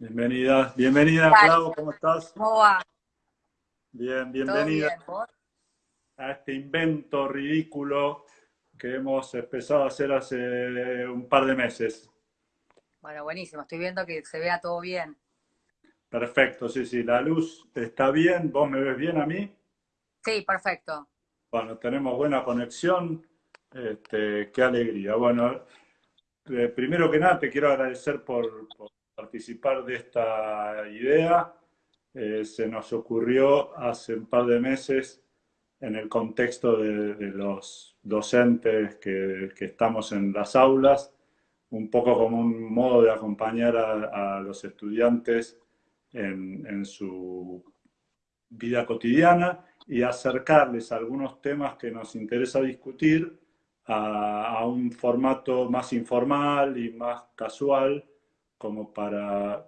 Bienvenida, bienvenida, Clau, ¿cómo estás? ¿Cómo va? Bien, bienvenida a este invento ridículo que hemos empezado a hacer hace un par de meses. Bueno, buenísimo, estoy viendo que se vea todo bien. Perfecto, sí, sí, la luz está bien, ¿vos me ves bien a mí? Sí, perfecto. Bueno, tenemos buena conexión, este, qué alegría. Bueno, eh, primero que nada te quiero agradecer por participar de esta idea. Eh, se nos ocurrió hace un par de meses en el contexto de, los docentes que, estamos en las aulas, un poco como un modo de acompañar a, los estudiantes en, su vida cotidiana y acercarles algunos temas que nos interesa discutir a un formato más informal y más casual como para,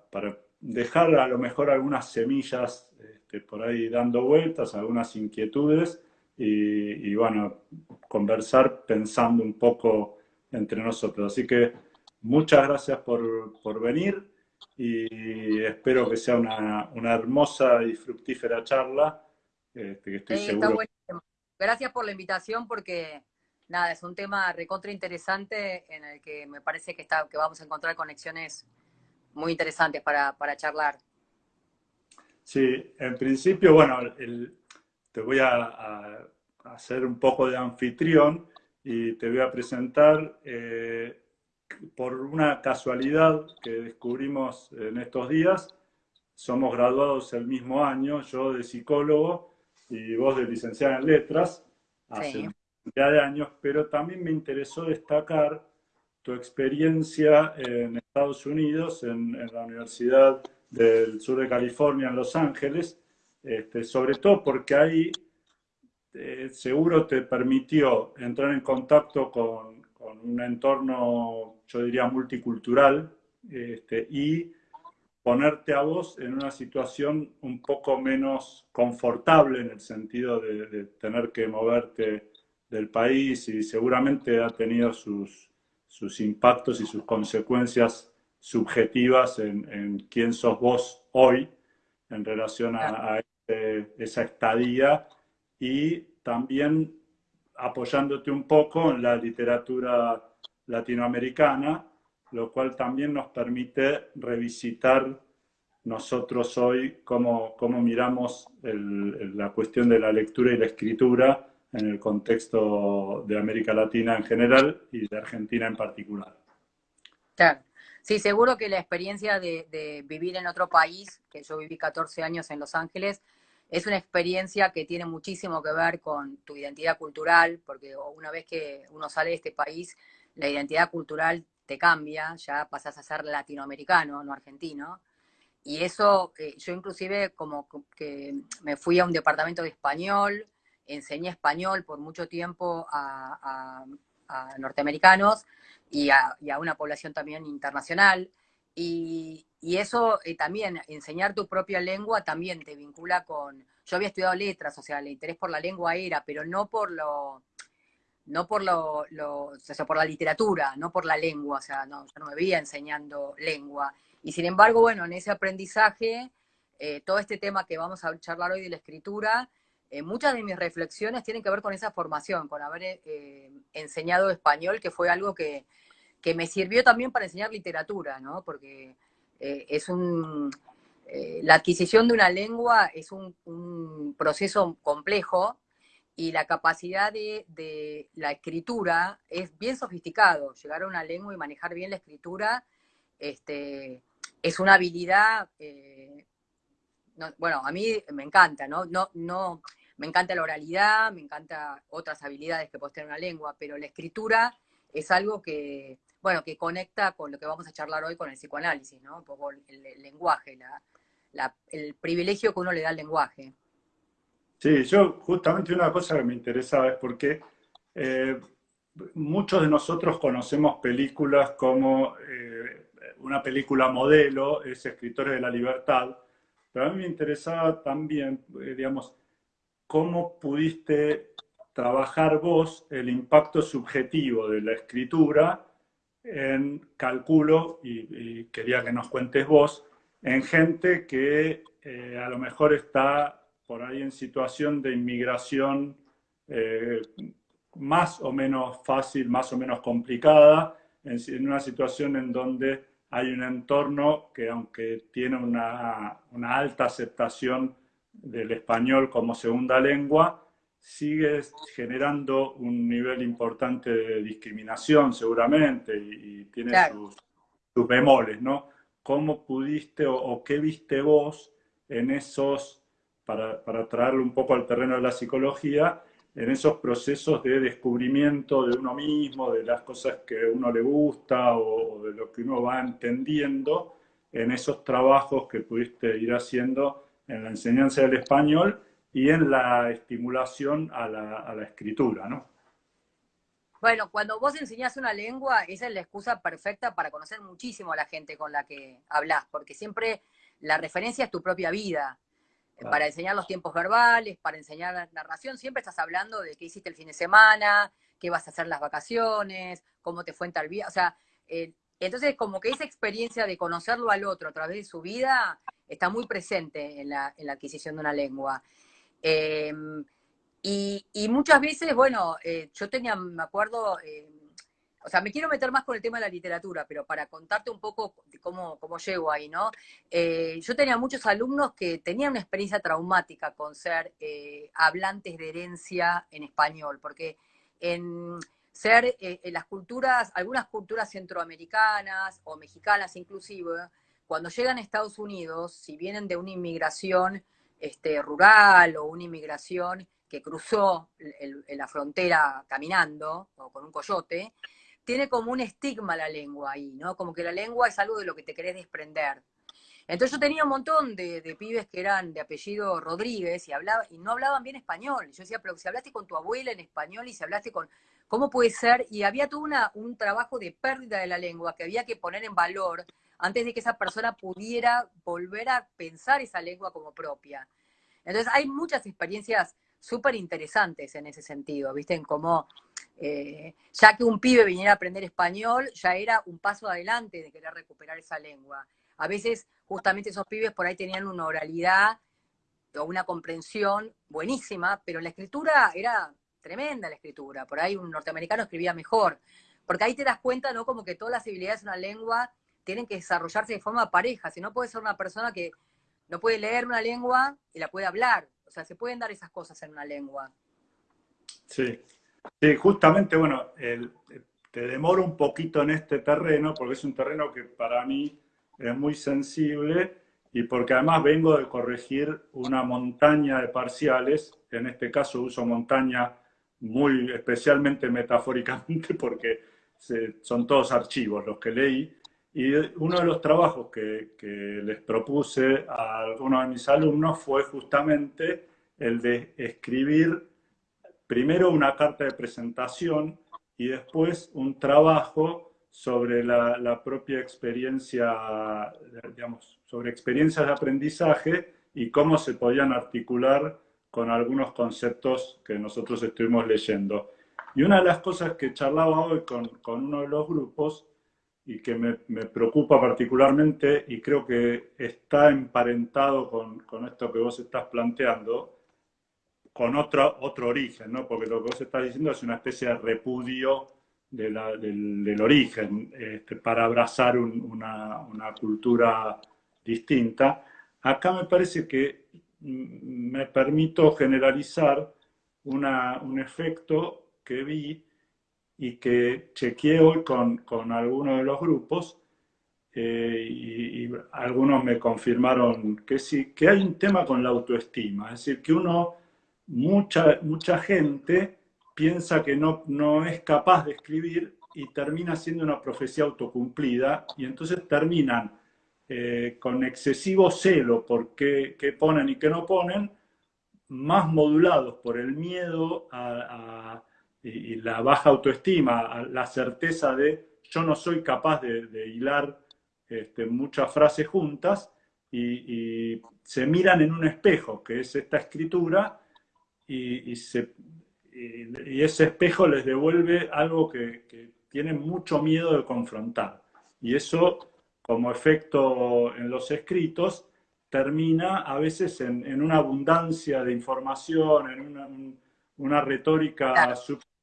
dejar a lo mejor algunas semillas este, por ahí dando vueltas, algunas inquietudes y, bueno, conversar pensando un poco entre nosotros. Así que muchas gracias por, venir y espero que sea una, hermosa y fructífera charla. Este, que estoy seguro. Gracias por la invitación porque nada, es un tema recontra interesante en el que me parece que, está, que vamos a encontrar conexiones muy interesantes para, charlar. Sí, en principio, bueno, te voy a, hacer un poco de anfitrión y te voy a presentar eh, por una casualidad que descubrimos en estos días. Somos graduados el mismo año, yo de psicólogo y vos de licenciada en letras, hace ya de años, pero también me interesó destacar tu experiencia en Estados Unidos, en, la Universidad del Sur de California, en Los Ángeles, este, sobre todo porque ahí eh, seguro te permitió entrar en contacto con, un entorno, yo diría, multicultural este, y ponerte a vos en una situación un poco menos confortable en el sentido de tener que moverte del país y seguramente ha tenido sus, sus impactos y sus consecuencias subjetivas en, quién sos vos hoy en relación a, este, esa estadía y también apoyándote un poco en la literatura latinoamericana, lo cual también nos permite revisitar nosotros hoy cómo, cómo miramos la cuestión de la lectura y la escritura en el contexto de América Latina en general y de Argentina en particular. Claro. Sí, seguro que la experiencia de, vivir en otro país, que yo viví 14 años en Los Ángeles, es una experiencia que tiene muchísimo que ver con tu identidad cultural, porque una vez que uno sale de este país, la identidad cultural te cambia, ya pasas a ser latinoamericano, no argentino. Y eso, eh, yo inclusive como que me fui a un departamento de español, enseñé español por mucho tiempo a, norteamericanos y a, una población también internacional. Y, eso eh, también, enseñar tu propia lengua también te vincula con... Yo había estudiado letras, o sea, el interés por la lengua era, pero no por lo... No por lo, o sea, por la literatura, no por la lengua, o sea, no, yo no me veía enseñando lengua. Y sin embargo, bueno, en ese aprendizaje, eh, todo este tema que vamos a charlar hoy de la escritura, eh, muchas de mis reflexiones tienen que ver con esa formación, con haber eh, enseñado español, que fue algo que, me sirvió también para enseñar literatura, ¿no? Porque eh, es un... la adquisición de una lengua es un, proceso complejo y la capacidad de, la escritura es bien sofisticado. Llegar a una lengua y manejar bien la escritura este, es una habilidad bueno, a mí me encanta, ¿no? No, no, me encanta la oralidad, me encanta otras habilidades que puede tener una lengua, pero la escritura es algo que, bueno, que conecta con lo que vamos a charlar hoy con el psicoanálisis, ¿no? Un poco el, lenguaje, el privilegio que uno le da al lenguaje. Sí, yo justamente una cosa que me interesaba es porque eh, muchos de nosotros conocemos películas como eh, una película modelo, es Escritores de la Libertad, pero a mí me interesaba también, eh, digamos, cómo pudiste trabajar vos el impacto subjetivo de la escritura en calculo, y, quería que nos cuentes vos, en gente que eh, a lo mejor está por ahí en situación de inmigración eh, más o menos fácil, más o menos complicada, en, una situación en donde hay un entorno que aunque tiene una alta aceptación del español como segunda lengua, sigue generando un nivel importante de discriminación seguramente y, tiene sus, sus, bemoles, ¿no? ¿Cómo pudiste o, qué viste vos en esos, para, para traerlo un poco al terreno de la psicología, en esos procesos de descubrimiento de uno mismo, de las cosas que a uno le gusta o, de lo que uno va entendiendo en esos trabajos que pudiste ir haciendo en la enseñanza del español y en la estimulación a la, a la escritura, ¿no? Bueno, cuando vos enseñás una lengua, esa es la excusa perfecta para conocer muchísimo a la gente con la que hablas, porque siempre la referencia es tu propia vida. Para enseñar los tiempos verbales, para enseñar la narración, siempre estás hablando de qué hiciste el fin de semana, qué vas a hacer las vacaciones, cómo te fue en tal vida. O sea, eh, entonces como que esa experiencia de conocerlo al otro a través de su vida está muy presente en la, en la adquisición de una lengua. Em, y, muchas veces, bueno, eh, yo tenía, me acuerdo, eh, o sea, me quiero meter más con el tema de la literatura, pero para contarte un poco cómo, cómo llego ahí, ¿no? Eh, yo tenía muchos alumnos que tenían una experiencia traumática con ser hablantes de herencia en español, porque en ser en las culturas, algunas culturas centroamericanas o mexicanas inclusive, cuando llegan a Estados Unidos, si vienen de una inmigración este, rural o una inmigración que cruzó la frontera caminando o con un coyote, tiene como un estigma la lengua ahí, ¿no? Como que la lengua es algo de lo que te querés desprender. Entonces yo tenía un montón de, pibes que eran de apellido Rodríguez y, hablaba, y no hablaban bien español. yo decía, pero si hablaste con tu abuela en español y si hablaste con... ¿Cómo puede ser? Y había todo un trabajo de pérdida de la lengua que había que poner en valor antes de que esa persona pudiera volver a pensar esa lengua como propia. Entonces hay muchas experiencias súper interesantes en ese sentido, ¿viste? Cómo, eh, ya que un pibe viniera a aprender español, ya era un paso adelante de querer recuperar esa lengua. A veces, justamente esos pibes por ahí tenían una oralidad o una comprensión buenísima, pero la escritura era tremenda la escritura. Por ahí un norteamericano escribía mejor. Porque ahí te das cuenta, ¿no? Como que todas las habilidades de una lengua tienen que desarrollarse de forma pareja, si no puede ser una persona que no puede leer una lengua y la puede hablar. O sea, se pueden dar esas cosas en una lengua. Sí, sí justamente, bueno, te demoro un poquito en este terreno, porque es un terreno que para mí es muy sensible y porque además vengo de corregir una montaña de parciales, en este caso uso montaña muy especialmente metafóricamente porque son todos archivos los que leí, y uno de los trabajos que, les propuse a algunos de mis alumnos fue justamente el de escribir primero una carta de presentación y después un trabajo sobre la, propia experiencia, digamos, sobre experiencias de aprendizaje y cómo se podían articular con algunos conceptos que nosotros estuvimos leyendo. Y una de las cosas que charlaba hoy con, con uno de los grupos y que me, preocupa particularmente y creo que está emparentado con, con, esto que vos estás planteando, con otro, otro origen, ¿no? porque lo que vos estás diciendo es una especie de repudio de la, del, del, origen este, para abrazar una, una, cultura distinta. Acá me parece que me permito generalizar una, un efecto que vi y que chequeé hoy con, con algunos de los grupos eh, y, algunos me confirmaron que sí, que hay un tema con la autoestima, es decir, que uno, mucha, mucha gente piensa que no, no es capaz de escribir y termina siendo una profecía autocumplida y entonces terminan eh, con excesivo celo por qué, ponen y qué no ponen, más modulados por el miedo a y, la baja autoestima, la certeza de yo no soy capaz de, hilar este, muchas frases juntas y, se miran en un espejo, que es esta escritura, y, ese espejo les devuelve algo que, tienen mucho miedo de confrontar. Y eso como efecto en los escritos, termina a veces en, una abundancia de información, en una, retórica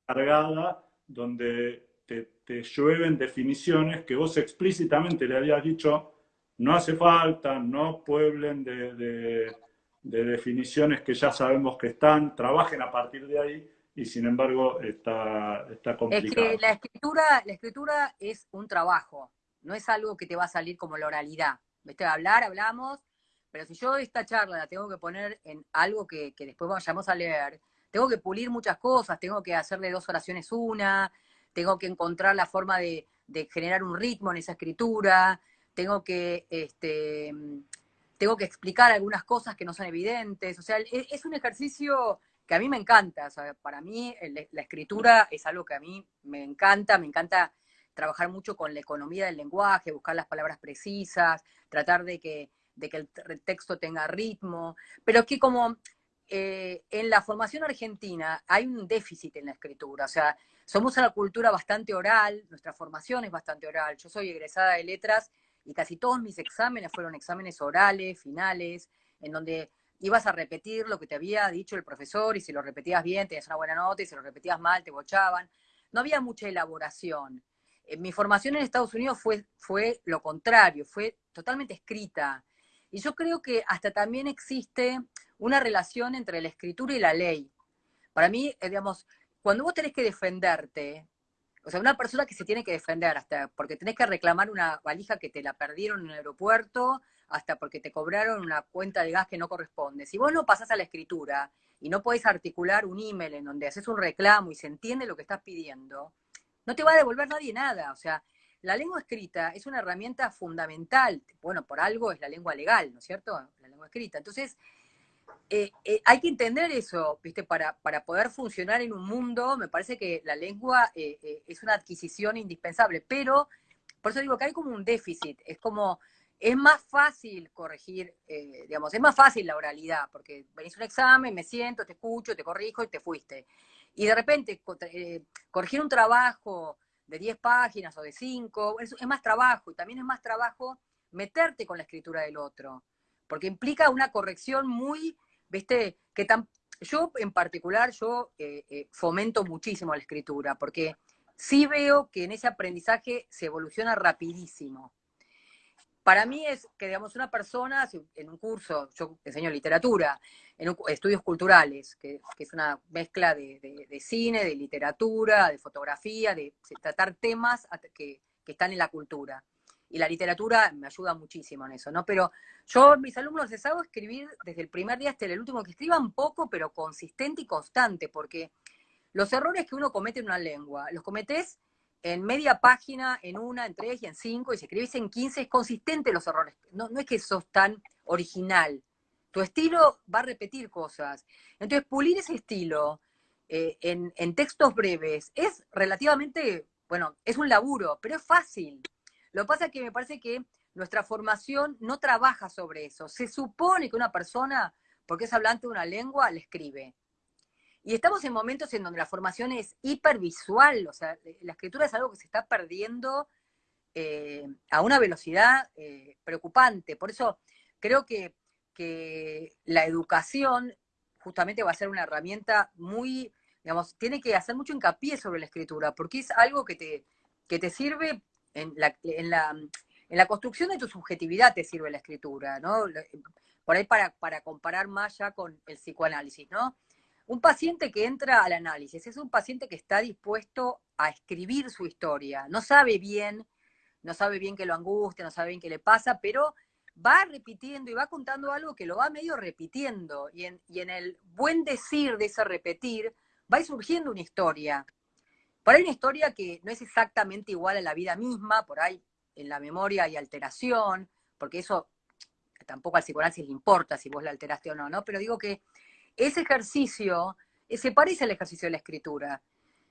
subcargada, donde te, llueven definiciones que vos explícitamente le habías dicho, no hace falta, no pueblen de, definiciones que ya sabemos que están, trabajen a partir de ahí, y sin embargo está, está complicado. Es que la escritura, la escritura es un trabajo, no es algo que te va a salir como la oralidad. ¿Viste? Hablar, hablamos, pero si yo esta charla la tengo que poner en algo que, que después vayamos a leer, tengo que pulir muchas cosas, tengo que hacerle dos oraciones una, tengo que encontrar la forma de, generar un ritmo en esa escritura, tengo que, este, tengo que explicar algunas cosas que no son evidentes. O sea, es, un ejercicio que a mí me encanta. para mí la escritura es algo que a mí me encanta, me encanta trabajar mucho con la economía del lenguaje, buscar las palabras precisas, tratar de que, de que el texto tenga ritmo, pero que como eh, en la formación argentina hay un déficit en la escritura, o sea, somos una cultura bastante oral, nuestra formación es bastante oral. Yo soy egresada de letras y casi todos mis exámenes fueron exámenes orales, finales, en donde ibas a repetir lo que te había dicho el profesor y si lo repetías bien tenías una buena nota y si lo repetías mal te bochaban. No había mucha elaboración. Eh, mi formación en Estados Unidos fue, fue lo contrario, fue totalmente escrita. Y yo creo que hasta también existe una relación entre la escritura y la ley. Para mí, eh, digamos, cuando vos tenés que defenderte, o sea, una persona que se tiene que defender, hasta porque tenés que reclamar una valija que te la perdieron en el aeropuerto, hasta porque te cobraron una cuenta de gas que no corresponde. Si vos no pasás a la escritura y no podés articular un email en donde haces un reclamo y se entiende lo que estás pidiendo, no te va a devolver nadie nada. O sea, la lengua escrita es una herramienta fundamental. Bueno, por algo es la lengua legal, ¿no es cierto? La lengua escrita. Entonces, eh, eh, hay que entender eso, ¿viste? Para, para poder funcionar en un mundo, me parece que la lengua eh, es una adquisición indispensable, pero por eso digo que hay como un déficit, es como, es más fácil corregir, digamos, es más fácil la oralidad, porque venís a un examen, me siento, te escucho, te corrijo y te fuiste. Y de repente, corregir un trabajo de 10 páginas o de 5, es, es más trabajo, y también es más trabajo meterte con la escritura del otro porque implica una corrección muy, viste, que tan, yo en particular, yo eh, eh, fomento muchísimo la escritura, porque sí veo que en ese aprendizaje se evoluciona rapidísimo. Para mí es que, digamos, una persona en un curso, yo enseño literatura, en estudios culturales, que, es una mezcla de, cine, de literatura, de fotografía, de, tratar temas que, que están en la cultura y la literatura me ayuda muchísimo en eso, ¿no? Pero yo mis alumnos les hago escribir desde el primer día hasta el último, que escriban poco, pero consistente y constante, porque los errores que uno comete en una lengua, los cometes en media página, en una, en tres y en cinco, y si escribís en quince, es consistente los errores. No, no es que sos tan original. Tu estilo va a repetir cosas. Entonces, pulir ese estilo eh, en, en textos breves es relativamente, bueno, es un laburo, pero es fácil. Lo que pasa es que me parece que nuestra formación no trabaja sobre eso. Se supone que una persona, porque es hablante de una lengua, le escribe. Y estamos en momentos en donde la formación es hipervisual, o sea, la escritura es algo que se está perdiendo eh, a una velocidad eh, preocupante. Por eso creo que, que la educación justamente va a ser una herramienta muy, digamos, tiene que hacer mucho hincapié sobre la escritura, porque es algo que te, que te sirve en la, construcción de tu subjetividad te sirve la escritura, ¿no? Por ahí para, para comparar más ya con el psicoanálisis, ¿no? Un paciente que entra al análisis es un paciente que está dispuesto a escribir su historia. No sabe bien, no sabe bien qué lo angustia, no sabe bien qué le pasa, pero va repitiendo y va contando algo que lo va medio repitiendo. Y en, y en el buen decir de ese repetir, va surgiendo una historia. Por ahí una historia que no es exactamente igual a la vida misma, por ahí en la memoria hay alteración, porque eso tampoco al psicoanálisis le importa si vos la alteraste o no, ¿no? Pero digo que ese ejercicio se parece al ejercicio de la escritura.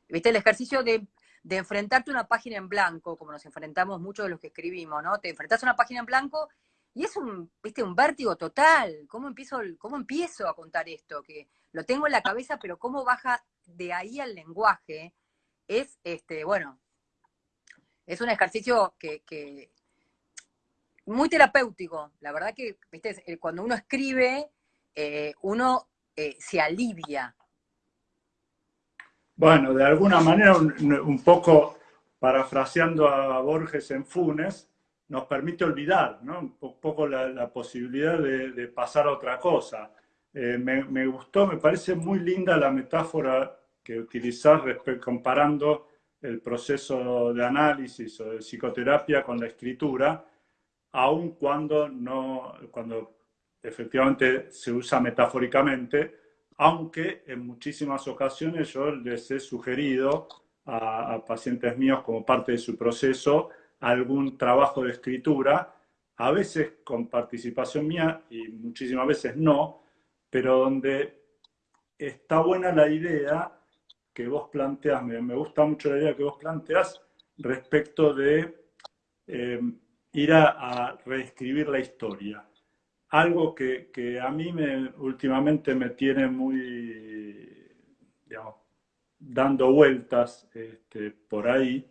¿Viste? El ejercicio de, enfrentarte a una página en blanco, como nos enfrentamos muchos de los que escribimos, ¿no? Te enfrentás a una página en blanco y es un, ¿viste? un vértigo total. ¿Cómo empiezo, ¿Cómo empiezo a contar esto? Que lo tengo en la cabeza, pero cómo baja de ahí al lenguaje es, este, bueno, es un ejercicio que, muy terapéutico. La verdad que, viste, cuando uno escribe, eh, uno eh, se alivia. Bueno, de alguna manera, un, poco parafraseando a Borges en Funes, nos permite olvidar, ¿no? Un poco la, posibilidad de, pasar a otra cosa. Eh, me, gustó, me parece muy linda la metáfora que utilizás comparando el proceso de análisis o de psicoterapia con la escritura, aun cuando, no, cuando efectivamente se usa metafóricamente, aunque en muchísimas ocasiones yo les he sugerido a, pacientes míos como parte de su proceso algún trabajo de escritura, a veces con participación mía y muchísimas veces no, pero donde está buena la idea que vos planteas, me, gusta mucho la idea que vos planteas respecto de eh, ir a, reescribir la historia. Algo que, a mí me, últimamente me tiene muy, dando vueltas este, por ahí,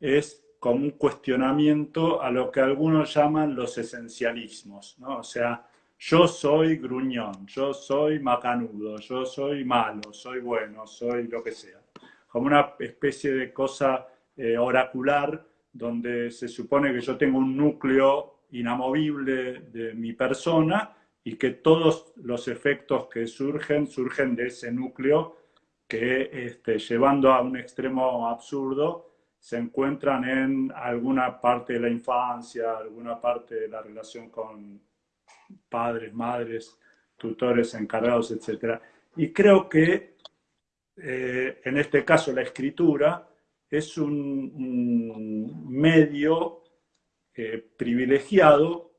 es como un cuestionamiento a lo que algunos llaman los esencialismos, ¿no? O sea, yo soy gruñón, yo soy macanudo, yo soy malo, soy bueno, soy lo que sea. Como una especie de cosa eh, oracular donde se supone que yo tengo un núcleo inamovible de mi persona y que todos los efectos que surgen surgen de ese núcleo que este, llevando a un extremo absurdo se encuentran en alguna parte de la infancia, alguna parte de la relación con padres, madres, tutores, encargados, etc. Y creo que eh, en este caso la escritura es un, medio eh, privilegiado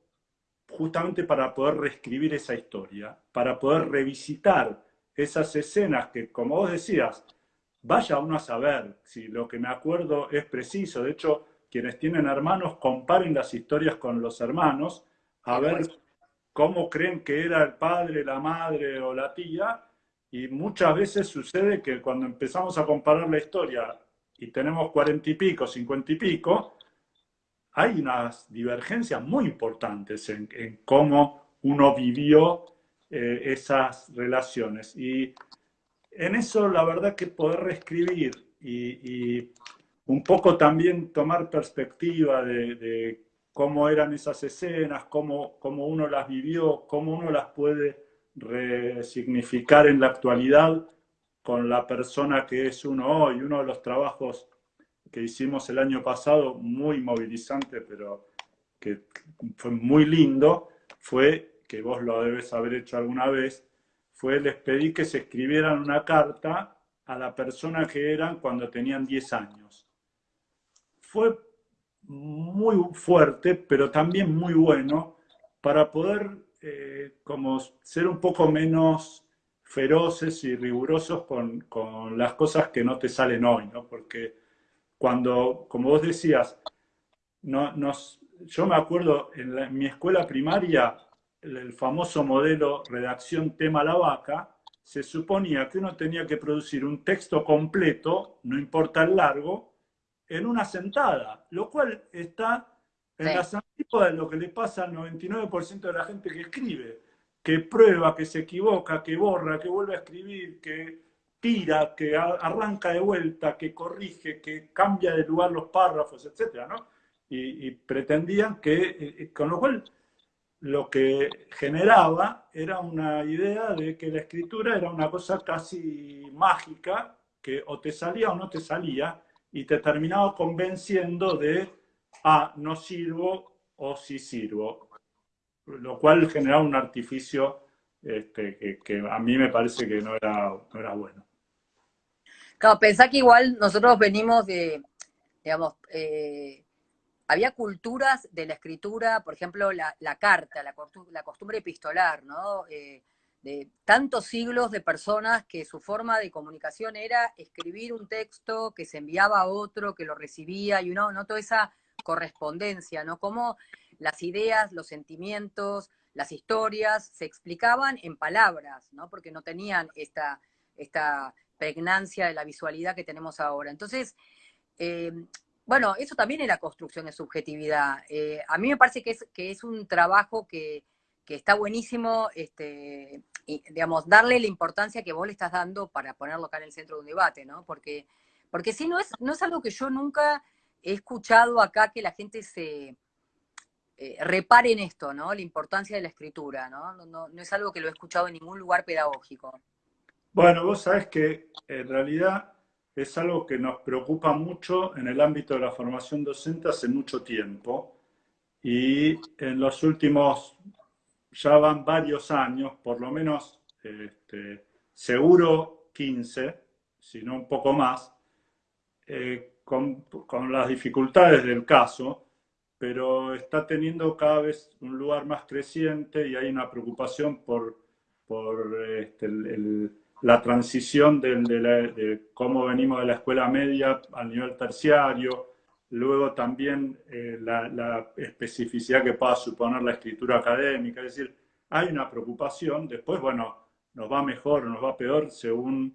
justamente para poder reescribir esa historia, para poder revisitar esas escenas que, como vos decías, vaya uno a saber si lo que me acuerdo es preciso. De hecho, quienes tienen hermanos, comparen las historias con los hermanos, a ver cómo creen que era el padre, la madre o la tía, y muchas veces sucede que cuando empezamos a comparar la historia y tenemos cuarenta y pico, cincuenta y pico, hay unas divergencias muy importantes en, cómo uno vivió eh, esas relaciones. Y en eso la verdad que poder reescribir y, un poco también tomar perspectiva de, cómo eran esas escenas, cómo, cómo, uno las vivió, cómo uno las puede resignificar en la actualidad con la persona que es uno hoy. Uno de los trabajos que hicimos el año pasado, muy movilizante, pero que fue muy lindo, fue, que vos lo debes haber hecho alguna vez, fue les pedí que se escribieran una carta a la persona que eran cuando tenían 10 años. Fue muy fuerte, pero también muy bueno para poder eh, como ser un poco menos feroces y rigurosos con, con, las cosas que no te salen hoy, ¿no? Porque cuando, como vos decías, no, yo me acuerdo en mi escuela primaria el famoso modelo redacción tema la vaca, se suponía que uno tenía que producir un texto completo, no importa el largo, en una sentada, lo cual está en la las de lo que le pasa al 99% de la gente que escribe, que prueba, que se equivoca, que borra, que vuelve a escribir, que tira, que arranca de vuelta, que corrige, que cambia de lugar los párrafos, etc. Y, y pretendían que, eh, con lo cual lo que generaba era una idea de que la escritura era una cosa casi mágica, que o te salía o no te salía, y te terminaba convenciendo de, ah, no sirvo o sí sirvo, lo cual generaba un artificio este, que, a mí me parece que no era, era bueno. Claro, pensá que igual nosotros venimos de, digamos, eh, había culturas de la escritura, por ejemplo, la, carta, la, costumbre epistolar, ¿no? Eh, de tantos siglos de personas que su forma de comunicación era escribir un texto que se enviaba a otro, que lo recibía, y uno, ¿no? Toda esa correspondencia, ¿no? Cómo las ideas, los sentimientos, las historias se explicaban en palabras, ¿no? Porque no tenían esta, esta pregnancia de la visualidad que tenemos ahora. Entonces, eh, Bueno, eso también es la construcción de subjetividad. Eh, a mí me parece que es, que es un trabajo que, que está buenísimo, este, digamos, darle la importancia que vos le estás dando para ponerlo acá en el centro de un debate, ¿no? Porque, porque sí, no es, no es algo que yo nunca he escuchado acá que la gente se eh, repare en esto, ¿no? La importancia de la escritura, ¿no? No, ¿no? no es algo que lo he escuchado en ningún lugar pedagógico. Bueno, vos sabés que en realidad es algo que nos preocupa mucho en el ámbito de la formación docente hace mucho tiempo y en los últimos ya van varios años, por lo menos este, seguro 15, si no un poco más, eh, con, con, las dificultades del caso, pero está teniendo cada vez un lugar más creciente y hay una preocupación por, por este, la transición de, de, cómo venimos de la escuela media al nivel terciario, luego también eh, la, la, especificidad que pueda suponer la escritura académica, es decir, hay una preocupación, después, bueno, nos va mejor o nos va peor según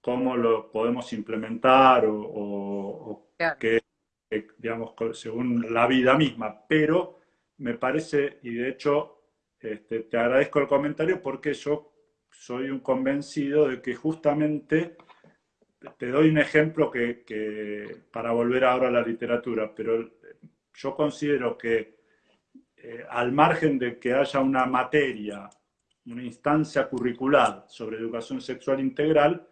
cómo lo podemos implementar o, o, o claro. que, que, digamos, según la vida misma, pero me parece, y de hecho este, te agradezco el comentario porque yo soy un convencido de que justamente te doy un ejemplo que, para volver ahora a la literatura, pero yo considero que eh, al margen de que haya una materia, una instancia curricular sobre educación sexual integral,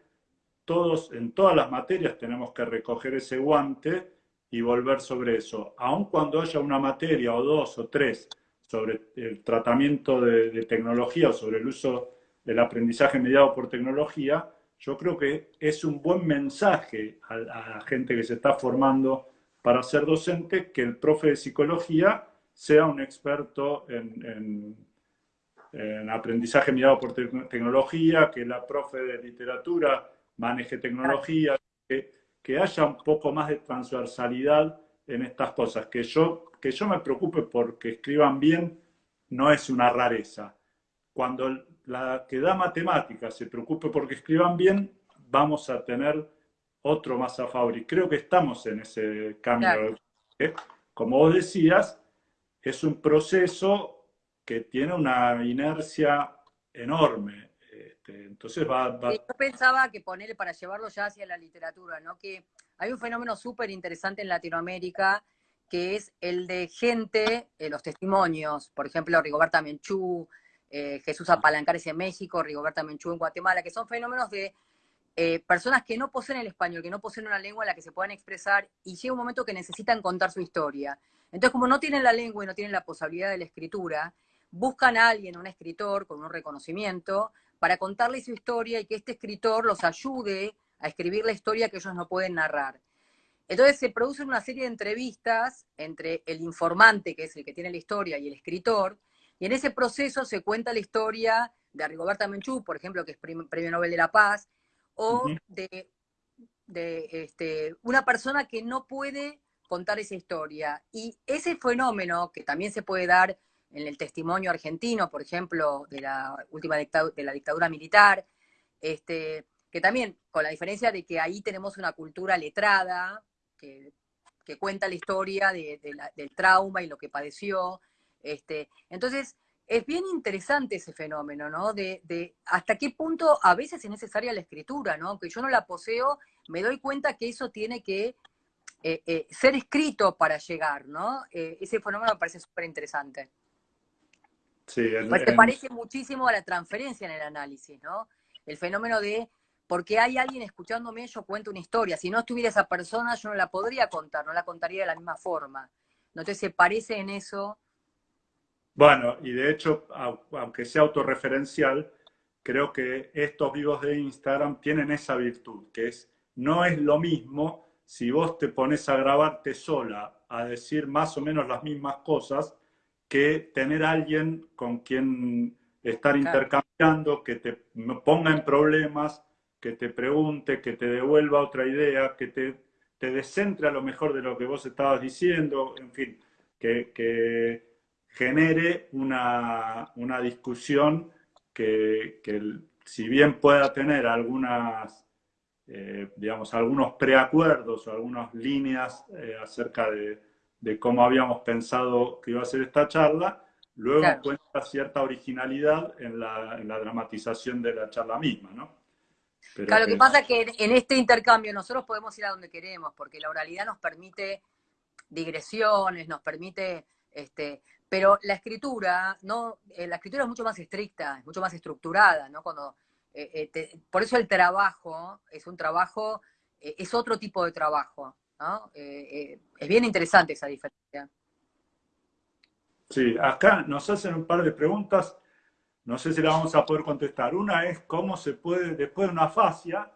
todos, en todas las materias tenemos que recoger ese guante y volver sobre eso. Aun cuando haya una materia o dos o tres sobre el tratamiento de tecnología o sobre el uso del aprendizaje mediado por tecnología, yo creo que es un buen mensaje a, la gente que se está formando para ser docente que el profe de psicología sea un experto en, en, en aprendizaje mediado por te tecnología, que la profe de literatura maneje tecnología, que, que, haya un poco más de transversalidad en estas cosas, que yo, que yo me preocupe porque escriban bien no es una rareza. Cuando la que da matemáticas se preocupe porque escriban bien, vamos a tener otro más a favor. Y creo que estamos en ese cambio. Claro. ¿Eh? Como vos decías, es un proceso que tiene una inercia enorme. Este, entonces va, va... Sí, yo pensaba que ponerle para llevarlo ya hacia la literatura, ¿no? Que hay un fenómeno súper interesante en Latinoamérica que es el de gente, eh, los testimonios, por ejemplo, Rigoberta Menchú, eh, Jesús Apalancares en México, Rigoberta Menchú en Guatemala, que son fenómenos de eh, personas que no poseen el español, que no poseen una lengua en la que se puedan expresar y llega un momento que necesitan contar su historia. Entonces, como no tienen la lengua y no tienen la posibilidad de la escritura, buscan a alguien, un escritor con un reconocimiento, para contarle su historia y que este escritor los ayude a escribir la historia que ellos no pueden narrar. Entonces se producen una serie de entrevistas entre el informante, que es el que tiene la historia, y el escritor, y en ese proceso se cuenta la historia de Rigoberta Menchú, por ejemplo, que es Premio Nobel de la Paz, o uh -huh. de, de este, una persona que no puede contar esa historia. Y ese fenómeno, que también se puede dar en el testimonio argentino, por ejemplo, de la última dictadura, de la dictadura militar, este, que también, con la diferencia de que ahí tenemos una cultura letrada, que, que cuenta la historia de, de la, del trauma y lo que padeció, este, entonces, es bien interesante ese fenómeno, ¿no? De, de, hasta qué punto a veces es necesaria la escritura, ¿no? Aunque yo no la poseo, me doy cuenta que eso tiene que eh, eh, ser escrito para llegar, ¿no? Eh, ese fenómeno me parece súper interesante. Sí, el, parece muchísimo a la transferencia en el análisis, ¿no? El fenómeno de, porque hay alguien escuchándome, yo cuento una historia. Si no estuviera esa persona, yo no la podría contar, no la contaría de la misma forma. Entonces se parece en eso bueno, y de hecho, aunque sea autorreferencial, creo que estos vivos de Instagram tienen esa virtud, que es, no es lo mismo si vos te pones a grabarte sola, a decir más o menos las mismas cosas, que tener a alguien con quien estar intercambiando, que te ponga en problemas, que te pregunte, que te devuelva otra idea, que te, te descentre a lo mejor de lo que vos estabas diciendo, en fin, que, que genere una, una discusión que, que, si bien pueda tener algunas eh, digamos, algunos preacuerdos o algunas líneas eh, acerca de, cómo habíamos pensado que iba a ser esta charla, luego encuentra cierta originalidad en la, dramatización de la charla misma, ¿no? claro, lo que pasa es que en este intercambio nosotros podemos ir a donde queremos, porque la oralidad nos permite digresiones, nos permite, este, pero la escritura, no, eh, la escritura es mucho más estricta, es mucho más estructurada, ¿no? Cuando, eh, eh, por eso el trabajo es un trabajo, es otro tipo de trabajo, ¿no? es bien interesante esa diferencia. Sí, acá nos hacen un par de preguntas, no sé si la vamos a poder contestar. Una es cómo se puede, después de una fascia,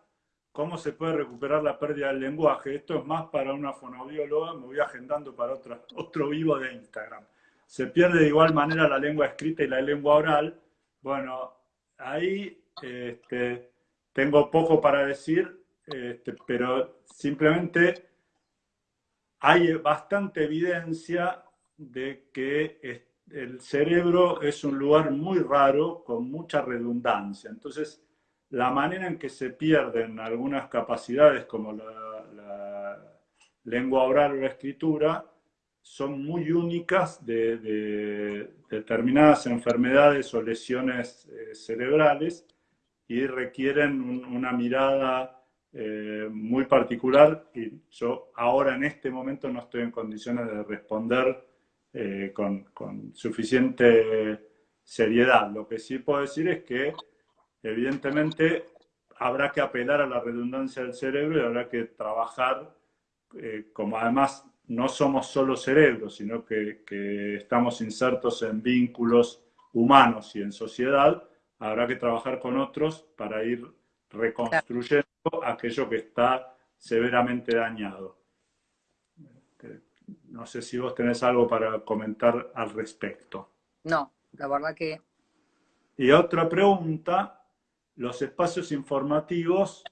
cómo se puede recuperar la pérdida del lenguaje. Esto es más para una fonoaudióloga, me voy agendando para otra, otro vivo de Instagram. Se pierde de igual manera la lengua escrita y la lengua oral. Bueno, ahí este, tengo poco para decir, este, pero simplemente hay bastante evidencia de que el cerebro es un lugar muy raro, con mucha redundancia. Entonces, la manera en que se pierden algunas capacidades como la, lengua oral o la escritura son muy únicas de, determinadas enfermedades o lesiones eh, cerebrales y requieren una mirada eh, muy particular y yo ahora en este momento no estoy en condiciones de responder eh, con, suficiente seriedad. Lo que sí puedo decir es que evidentemente habrá que apelar a la redundancia del cerebro y habrá que trabajar, como además no somos solo cerebros, sino que, estamos insertos en vínculos humanos y en sociedad, habrá que trabajar con otros para ir reconstruyendo aquello que está severamente dañado. No sé si vos tenés algo para comentar al respecto. No, la verdad que... Y otra pregunta los espacios informativos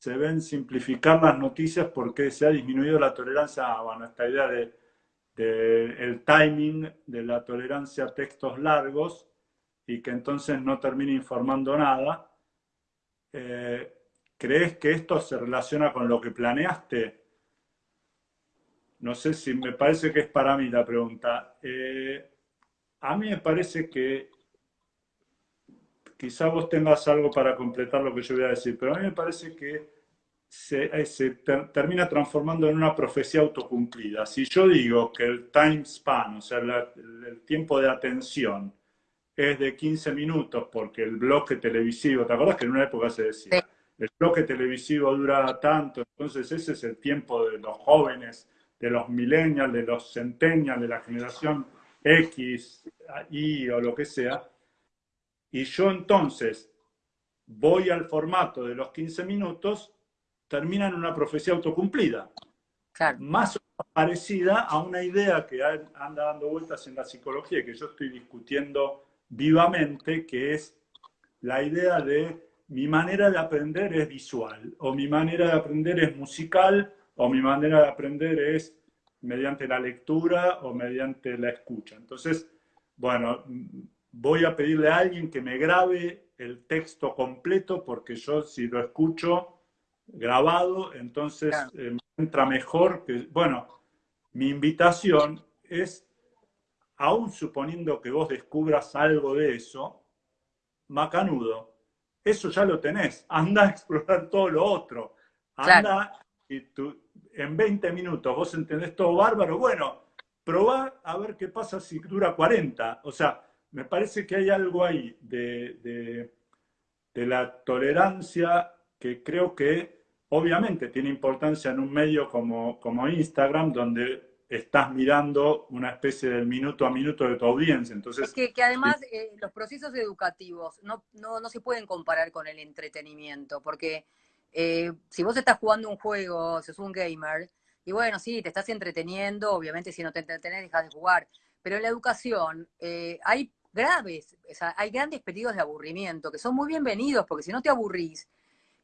se ven simplificar las noticias porque se ha disminuido la tolerancia, bueno, esta idea de, el timing de la tolerancia a textos largos y que entonces no termine informando nada. Eh, ¿Crees que esto se relaciona con lo que planeaste? No sé si me parece que es para mí la pregunta. Eh, a mí me parece que quizá vos tengas algo para completar lo que yo voy a decir, pero a mí me parece que se, eh, termina transformando en una profecía autocumplida. Si yo digo que el time span, o sea, el tiempo de atención, es de 15 minutos porque el bloque televisivo, ¿te acuerdas que en una época se decía? El bloque televisivo dura tanto, entonces ese es el tiempo de los jóvenes, de los millennials, de los centennials, de la generación X, Y o lo que sea y yo entonces voy al formato de los 15 minutos, termina en una profecía autocumplida. Más parecida a una idea que anda dando vueltas en la psicología que yo estoy discutiendo vivamente, que es la idea de mi manera de aprender es visual, o mi manera de aprender es musical, o mi manera de aprender es mediante la lectura o mediante la escucha. Entonces, bueno, voy a pedirle a alguien que me grabe el texto completo porque yo si lo escucho grabado, entonces eh, me entra mejor. Que, bueno, mi invitación es, aún suponiendo que vos descubras algo de eso, macanudo, eso ya lo tenés. Anda a explorar todo lo otro. Anda y tú, en 20 minutos vos entendés todo bárbaro. Bueno, probá a ver qué pasa si dura 40. O sea, me parece que hay algo ahí de, la tolerancia que creo que obviamente tiene importancia en un medio como, como Instagram, donde estás mirando una especie del minuto a minuto de tu audiencia. Entonces, que, además eh, los procesos educativos no, se pueden comparar con el entretenimiento, porque eh, si vos estás jugando un juego, sos un gamer, y bueno, sí, te estás entreteniendo, obviamente si no te entretenés dejas de jugar, pero en la educación eh, hay graves. hay grandes periodos de aburrimiento que son muy bienvenidos, porque si no te aburrís,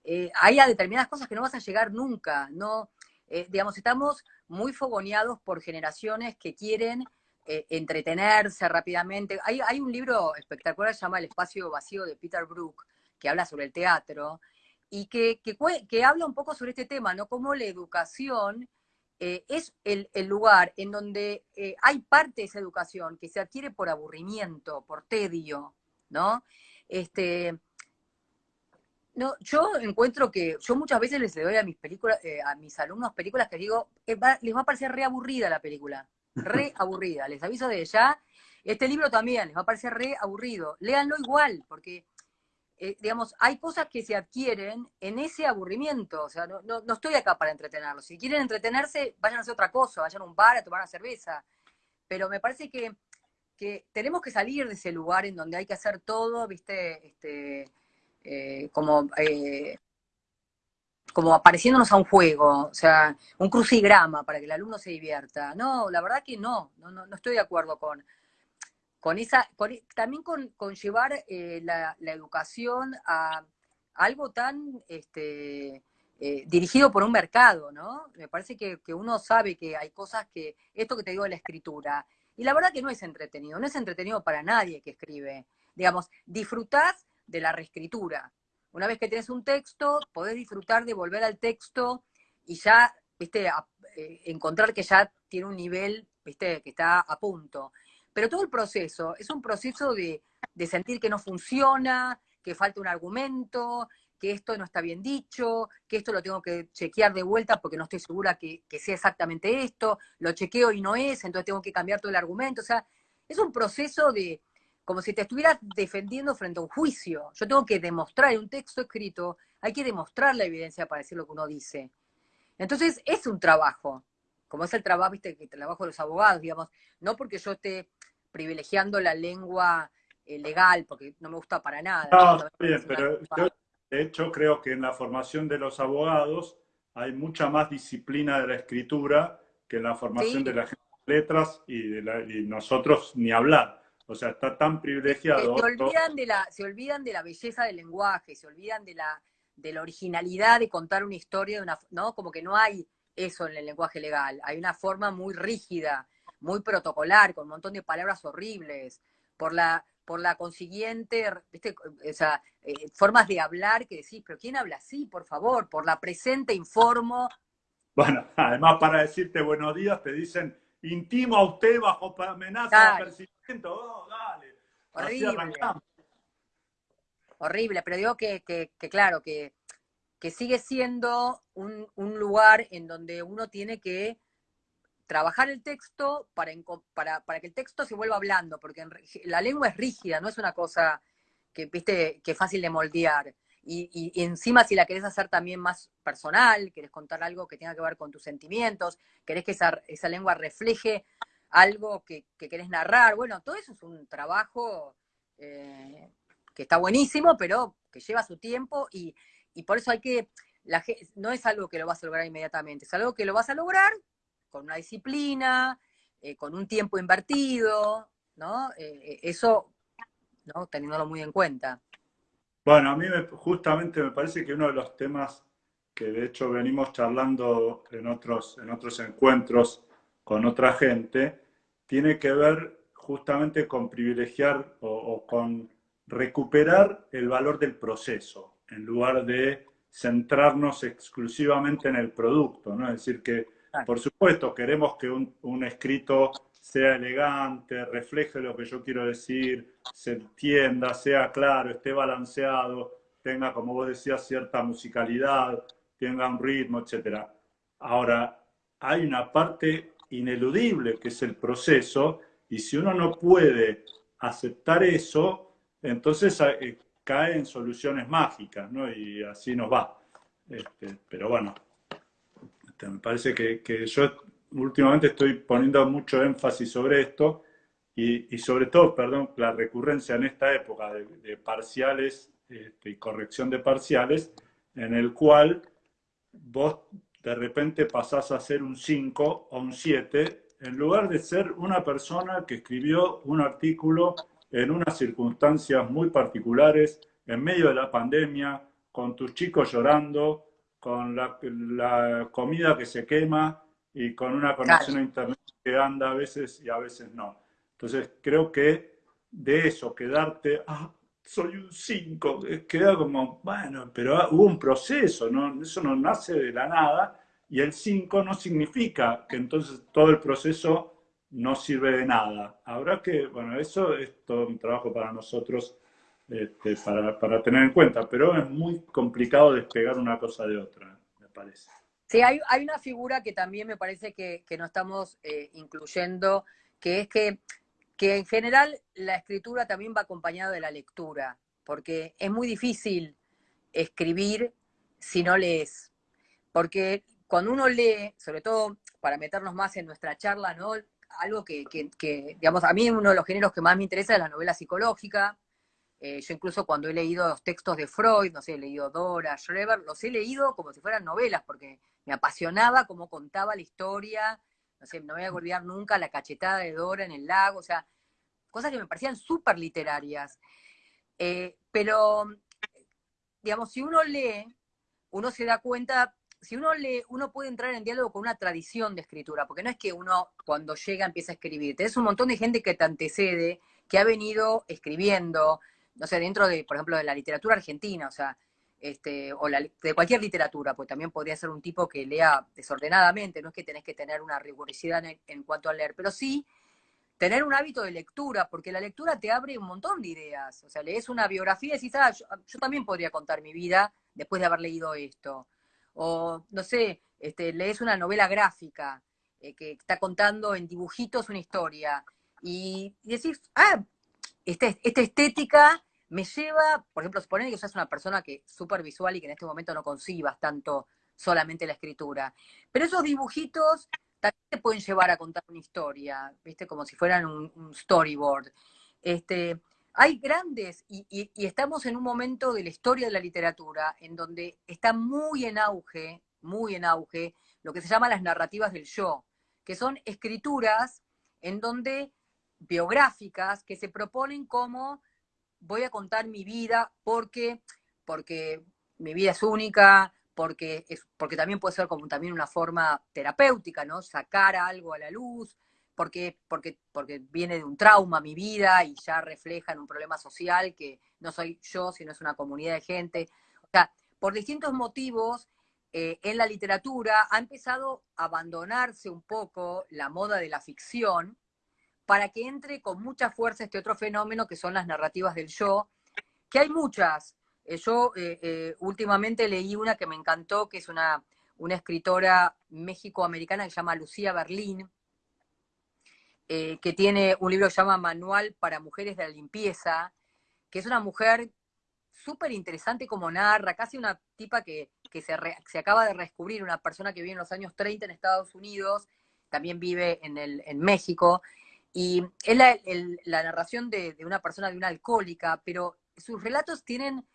eh, hay a determinadas cosas que no vas a llegar nunca. No, eh, digamos, estamos muy fogoneados por generaciones que quieren eh, entretenerse rápidamente. Hay, hay un libro espectacular que se llama El espacio vacío de Peter Brook, que habla sobre el teatro, y que, que, habla un poco sobre este tema, ¿no? Cómo la educación eh, es el, lugar en donde eh, hay parte de esa educación que se adquiere por aburrimiento, por tedio, ¿no? Este, no, yo encuentro que yo muchas veces les doy a mis películas, eh, a mis alumnos películas que digo, les va a parecer re aburrida la película, re aburrida. Les aviso de ya. Este libro también les va a parecer re aburrido. Léanlo igual, porque eh, digamos, hay cosas que se adquieren en ese aburrimiento. O sea, no, no, estoy acá para entretenerlos. Si quieren entretenerse, vayan a hacer otra cosa, vayan a un bar a tomar una cerveza. Pero me parece que, que tenemos que salir de ese lugar en donde hay que hacer todo, viste, este, eh, como, eh, como apareciéndonos a un juego, o sea, un crucigrama para que el alumno se divierta. No, la verdad que no, no, no estoy de acuerdo con, con esa, también con, llevar eh, la, educación a, algo tan este, eh, dirigido por un mercado, ¿no? Me parece que, uno sabe que hay cosas que, esto que te digo de la escritura, y la verdad que no es entretenido, no es entretenido para nadie que escribe. Digamos, disfrutás de la reescritura. Una vez que tienes un texto, podés disfrutar de volver al texto y ya, viste, eh, encontrar que ya tiene un nivel, viste, que está a punto. Pero todo el proceso es un proceso de, sentir que no funciona, que falta un argumento, que esto no está bien dicho, que esto lo tengo que chequear de vuelta porque no estoy segura que, sea exactamente esto, lo chequeo y no es, entonces tengo que cambiar todo el argumento. O sea, es un proceso de, como si te estuvieras defendiendo frente a un juicio. Yo tengo que demostrar en un texto escrito, hay que demostrar la evidencia para decir lo que uno dice. Entonces, es un trabajo, como es el trabajo, viste, el trabajo de los abogados, digamos, no porque yo esté privilegiando la lengua eh, legal, porque no me gusta para nada. No, bien, pero yo, de hecho, creo que en la formación de los abogados hay mucha más disciplina de la escritura que en la formación de las letras y, de nosotros ni hablar. O sea, está tan privilegiado. Se, olvidan, de la, se olvidan de la belleza del lenguaje, se olvidan de la, de la originalidad de contar una historia, de una, ¿no? Como que no hay eso en el lenguaje legal. Hay una forma muy rígida muy protocolar, con un montón de palabras horribles, por la, por la consiguiente, ¿viste? O sea, eh, formas de hablar que decís, pero ¿quién habla así, por favor? Por la presente informo. Bueno, además para decirte buenos días te dicen, intimo a usted bajo amenaza de apercibimiento. Oh, dale. Horrible. Horrible, pero digo que, que, claro, que, que sigue siendo un, un lugar en donde uno tiene que trabajar el texto para, para, para, que el texto se vuelva hablando, porque la lengua es rígida, no es una cosa que, viste, que es fácil de moldear. Y, encima si la querés hacer también más personal, querés contar algo que tenga que ver con tus sentimientos, querés que esa, esa lengua refleje algo que, que, querés narrar, bueno, todo eso es un trabajo eh, que está buenísimo, pero que lleva su tiempo y, y por eso hay que, la, no es algo que lo vas a lograr inmediatamente, es algo que lo vas a lograr con una disciplina, eh, con un tiempo invertido, ¿no? Eh, eso, ¿no? Teniéndolo muy en cuenta. Bueno, a mí justamente me parece que uno de los temas que de hecho venimos charlando en otros, en otros encuentros con otra gente, tiene que ver justamente con privilegiar o, o con recuperar el valor del proceso, en lugar de centrarnos exclusivamente en el producto, ¿no? Es decir, que por supuesto, queremos que un, escrito sea elegante, refleje lo que yo quiero decir, se entienda, sea claro, esté balanceado, tenga, como vos decías, cierta musicalidad, tenga un ritmo, etc. Ahora, hay una parte ineludible que es el proceso, y si uno no puede aceptar eso, entonces eh, cae en soluciones mágicas, ¿no? Y así nos va. Este, pero bueno, este, me parece que, yo últimamente estoy poniendo mucho énfasis sobre esto y, sobre todo, perdón, la recurrencia en esta época de, parciales este, y corrección de parciales, en el cual vos de repente pasás a ser un 5 o un 7, en lugar de ser una persona que escribió un artículo en unas circunstancias muy particulares, en medio de la pandemia, con tus chicos llorando, con la, comida que se quema y con una conexión a internet que anda a veces y a veces no. Entonces creo que de eso, quedarte, ah, soy un 5. Queda como, bueno, pero hubo un proceso, ¿no? Eso no nace de la nada y el 5 no significa que entonces todo el proceso no sirve de nada. Habrá que, bueno, eso es todo un trabajo para nosotros este, para, tener en cuenta, pero es muy complicado despegar una cosa de otra, me parece. Sí, hay, una figura que también me parece que, no estamos eh, incluyendo, que es que, que en general la escritura también va acompañada de la lectura, porque es muy difícil escribir si no lees, porque cuando uno lee, sobre todo para meternos más en nuestra charla, ¿no? algo que, digamos, a mí uno de los géneros que más me interesa es la novela psicológica. Eh, yo incluso cuando he leído los textos de Freud, no sé, he leído Dora, Schreber, los he leído como si fueran novelas, porque me apasionaba cómo contaba la historia. No sé, no voy a olvidar nunca la cachetada de Dora en el lago, o sea, cosas que me parecían súper literarias. Eh, pero, digamos, si uno lee, uno se da cuenta si uno lee, uno puede entrar en diálogo con una tradición de escritura, porque no es que uno cuando llega empieza a escribir. Tenés un montón de gente que te antecede, que ha venido escribiendo, no sé, dentro de, por ejemplo, de la literatura argentina, o sea, este, o de cualquier literatura, pues también podría ser un tipo que lea desordenadamente, no es que tenés que tener una rigurosidad en, cuanto a leer, pero sí tener un hábito de lectura, porque la lectura te abre un montón de ideas. O sea, lees una biografía y decís, ah, yo también podría contar mi vida después de haber leído esto o no sé, este, lees una novela gráfica eh, que está contando en dibujitos una historia y, decís, ah, este, esta estética me lleva, por ejemplo, suponer que sos una persona que es súper visual y que en este momento no concibas tanto solamente la escritura, pero esos dibujitos también te pueden llevar a contar una historia, ¿viste? Como si fueran un, storyboard. Este, hay grandes, y, estamos en un momento de la historia de la literatura en donde está muy en auge, muy en auge, lo que se llama las narrativas del yo, que son escrituras en donde biográficas que se proponen como voy a contar mi vida porque, porque mi vida es única, porque, es, porque también puede ser como también una forma terapéutica, ¿no? Sacar algo a la luz, porque, porque, porque viene de un trauma mi vida y ya refleja en un problema social que no soy yo, sino es una comunidad de gente. O sea, por distintos motivos, eh, en la literatura ha empezado a abandonarse un poco la moda de la ficción para que entre con mucha fuerza este otro fenómeno que son las narrativas del yo, que hay muchas. Eh, yo eh, últimamente leí una que me encantó, que es una, escritora méxico-americana que se llama Lucía Berlín, eh, que tiene un libro que se llama Manual para Mujeres de la Limpieza, que es una mujer súper interesante como narra, casi una tipa que, se, acaba de descubrir, una persona que vive en los años 30 en Estados Unidos, también vive en México, y es la, narración de, una persona, de una alcohólica, pero sus relatos tienen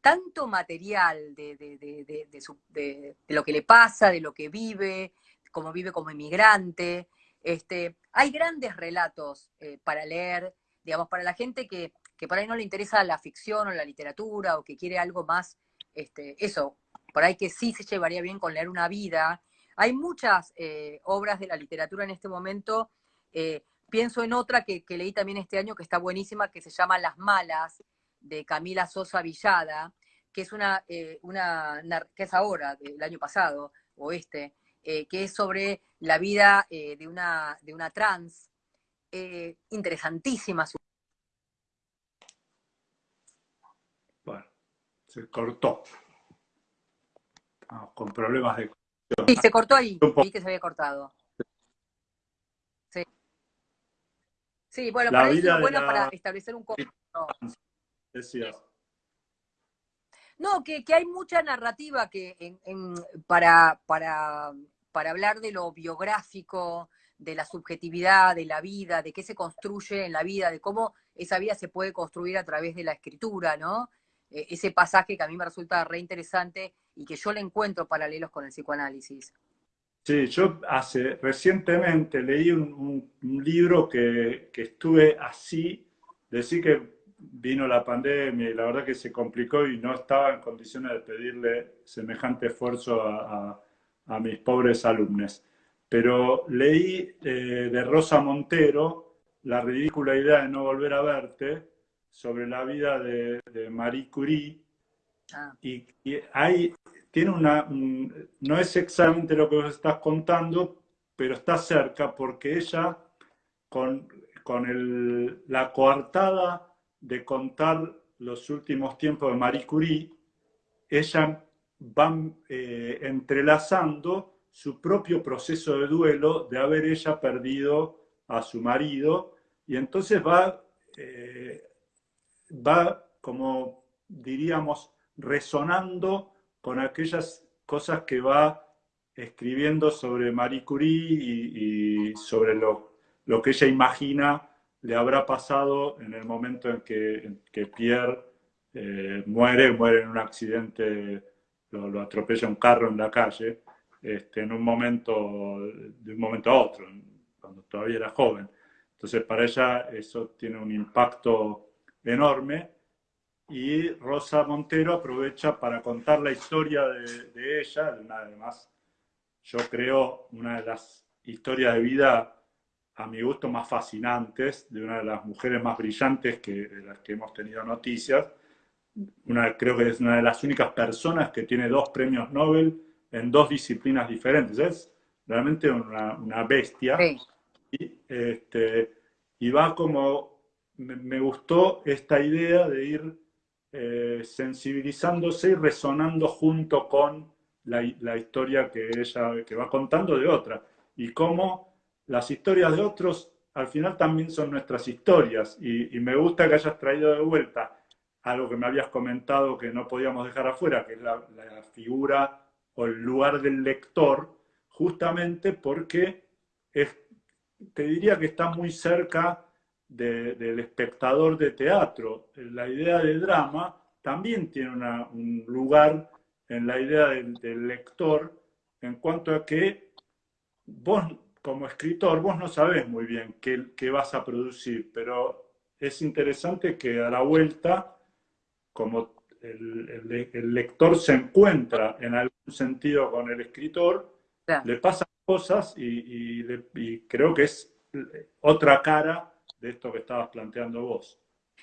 tanto material de, lo que le pasa, de lo que vive, cómo vive como inmigrante, este, hay grandes relatos eh, para leer, digamos, para la gente que, por ahí no le interesa la ficción o la literatura o que quiere algo más, este, eso, por ahí que sí se llevaría bien con leer una vida. Hay muchas eh, obras de la literatura en este momento. Eh, pienso en otra que, leí también este año que está buenísima, que se llama Las Malas, de Camila Sosa Villada, que es una, una que es ahora, del año pasado, o este, que es sobre la vida eh, de, una, de una trans, eh, interesantísima. Su... Bueno, se cortó. con problemas de... Sí, se cortó ahí, vi que se había cortado. Sí, bueno, para eso es bueno para establecer un Decías. No, que, que, hay mucha narrativa que en, para, para para hablar de lo biográfico, de la subjetividad, de la vida, de qué se construye en la vida, de cómo esa vida se puede construir a través de la escritura, ¿no? E, ese pasaje que a mí me resulta re interesante y que yo le encuentro paralelos con el psicoanálisis. Sí, yo hace recientemente leí un, libro que, estuve así, decir que vino la pandemia y la verdad que se complicó y no estaba en condiciones de pedirle semejante esfuerzo a a mis pobres alumnos. Pero leí eh, de Rosa Montero La ridícula idea de no volver a verte, sobre la vida de, Marie Curie ah. y, hay, tiene una, no es exactamente lo que vos estás contando, pero está cerca porque ella con, con la coartada de contar los últimos tiempos de Marie Curie, ella va eh, entrelazando su propio proceso de duelo de haber ella perdido a su marido y entonces va, eh, va como diríamos, resonando con aquellas cosas que va escribiendo sobre Marie Curie y, sobre lo, lo, que ella imagina le habrá pasado en el momento en que, Pierre eh, muere, muere en un accidente, lo, atropella un carro en la calle, este, en un momento, de un momento a otro, cuando todavía era joven. Entonces, para ella eso tiene un impacto enorme y Rosa Montero aprovecha para contar la historia de, ella, de una de más, yo creo, una de las historias de vida a mi gusto más fascinantes, de una de las mujeres más brillantes que, de las que hemos tenido noticias. Una, creo que es una de las únicas personas que tiene dos premios Nobel en dos disciplinas diferentes. Es realmente una, una bestia. Y, este, y va como, me, gustó esta idea de ir eh, sensibilizándose y resonando junto con la, la, historia que ella que va contando de otra. Y cómo las historias de otros al final también son nuestras historias. Y, me gusta que hayas traído de vuelta algo que me habías comentado que no podíamos dejar afuera, que es la, la figura o el lugar del lector, justamente porque es te diría que está muy cerca del espectador de teatro. La idea del drama también tiene un lugar en la idea del, lector en cuanto a que vos como escritor, vos no sabés muy bien qué, vas a producir, pero es interesante que a la vuelta, como el, lector se encuentra en algún sentido con el escritor, le pasa cosas y, creo que es otra cara de esto que estabas planteando vos.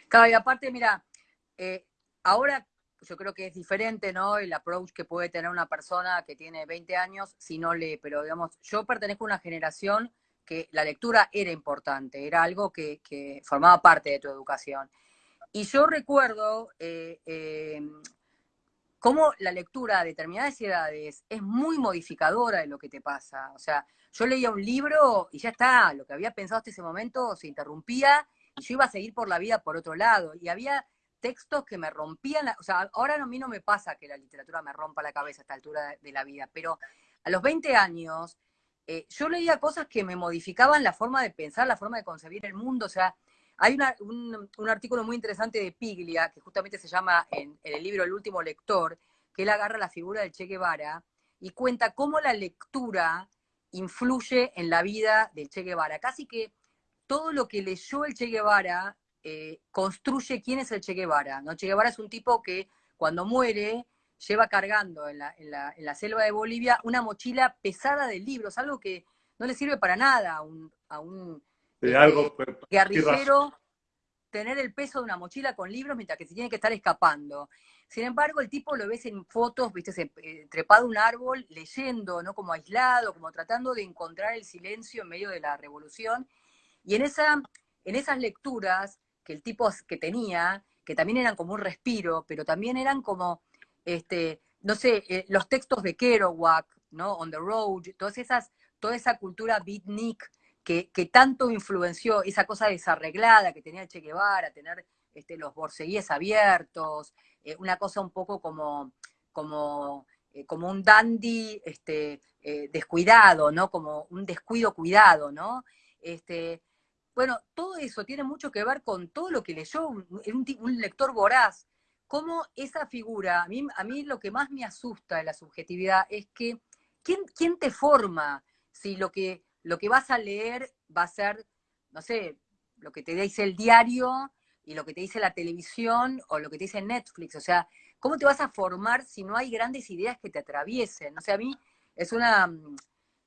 Claro, y aparte, mira, eh, ahora yo creo que es diferente, ¿no? El approach que puede tener una persona que tiene 20 años si no lee, pero digamos, yo pertenezco a una generación que la lectura era importante, era algo que, formaba parte de tu educación. Y yo recuerdo eh, eh, cómo la lectura a determinadas edades es muy modificadora de lo que te pasa. O sea, yo leía un libro y ya está, lo que había pensado hasta ese momento se interrumpía y yo iba a seguir por la vida por otro lado. Y había textos que me rompían, o sea, ahora a mí no me pasa que la literatura me rompa la cabeza a esta altura de, la vida, pero a los 20 años eh, yo leía cosas que me modificaban la forma de pensar, la forma de concebir el mundo, o sea, hay un, artículo muy interesante de Piglia, que justamente se llama en, el libro El último lector, que él agarra la figura del Che Guevara y cuenta cómo la lectura influye en la vida del Che Guevara. Casi que todo lo que leyó el Che Guevara eh, construye quién es el Che Guevara. ¿no? Che Guevara es un tipo que cuando muere lleva cargando en la, selva de Bolivia una mochila pesada de libros, algo que no le sirve para nada a un de algo. Eh, guerrillero, tener el peso de una mochila con libros mientras que se tiene que estar escapando. Sin embargo, el tipo lo ves en fotos, viste, eh, trepado un árbol, leyendo, ¿no? Como aislado, como tratando de encontrar el silencio en medio de la revolución. Y en, esa, en esas lecturas que el tipo que tenía, que también eran como un respiro, pero también eran como, este, no sé, eh, los textos de Kerouac, ¿no? On the Road, todas esas, toda esa cultura beatnik que, tanto influenció esa cosa desarreglada que tenía Che Guevara, tener este, los borseguíes abiertos, eh, una cosa un poco como, como, eh, como un dandy este, eh, descuidado, ¿no? Como un descuido cuidado, ¿no? Este, bueno, todo eso tiene mucho que ver con todo lo que leyó un, un, lector voraz. Cómo esa figura, a mí, a mí lo que más me asusta de la subjetividad es que, ¿quién, quién te forma? Si lo que, lo que vas a leer va a ser, no sé, lo que te dice el diario y lo que te dice la televisión o lo que te dice Netflix. O sea, ¿cómo te vas a formar si no hay grandes ideas que te atraviesen? O sea, a mí es una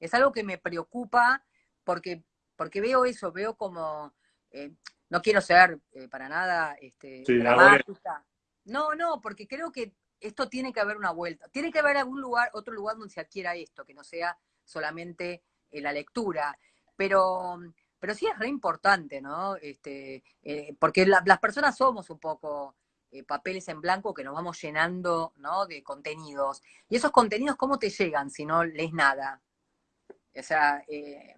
es algo que me preocupa porque, porque veo eso, veo como, eh, no quiero ser eh, para nada este, Sí, dramática. No, no, porque creo que esto tiene que haber una vuelta. Tiene que haber algún lugar, otro lugar donde se adquiera esto, que no sea solamente la lectura. Pero, pero sí es re importante, ¿no? Este, eh, porque la- las personas somos un poco eh, papeles en blanco que nos vamos llenando, ¿no? De contenidos. Y esos contenidos, ¿cómo te llegan si no lees nada? O sea, eh,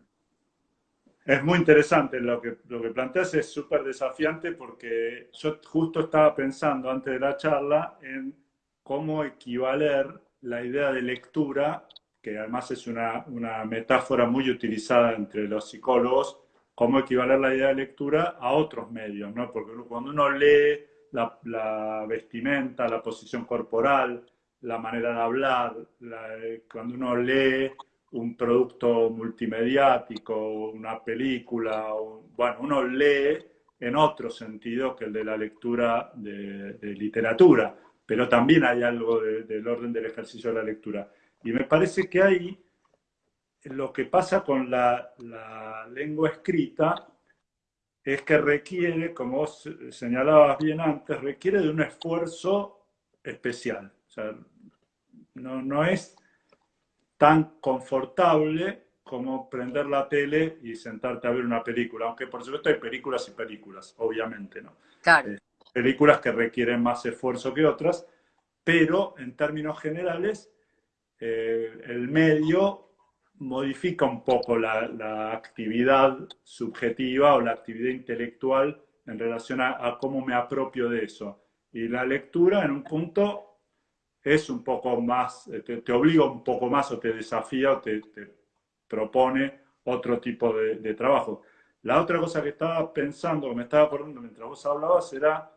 Es muy interesante lo que, lo que planteas, es súper desafiante porque yo justo estaba pensando antes de la charla en cómo equivaler la idea de lectura, que además es una, una metáfora muy utilizada entre los psicólogos, cómo equivaler la idea de lectura a otros medios, ¿no? Porque cuando uno lee la, vestimenta, la posición corporal, la manera de hablar, la- cuando uno lee un producto multimediático, una película, bueno, uno lee en otro sentido que el de la lectura de, de literatura, pero también hay algo de- del orden del ejercicio de la lectura. Y me parece que ahí lo que pasa con la, la lengua escrita es que requiere, como vos señalabas bien antes, requiere de un esfuerzo especial. O sea, no, no es tan confortable como prender la tele y sentarte a ver una película, aunque por supuesto hay películas y películas, obviamente, ¿no? claro. Eh, películas que requieren más esfuerzo que otras, pero en términos generales, eh, el medio modifica un poco la, actividad subjetiva o la actividad intelectual en relación a, cómo me apropio de eso. Y la lectura en un punto es un poco más, eh, te, te obliga un poco más o te desafía o te, te propone otro tipo de, de trabajo. La otra cosa que estaba pensando, que me estaba acordando mientras vos hablabas, era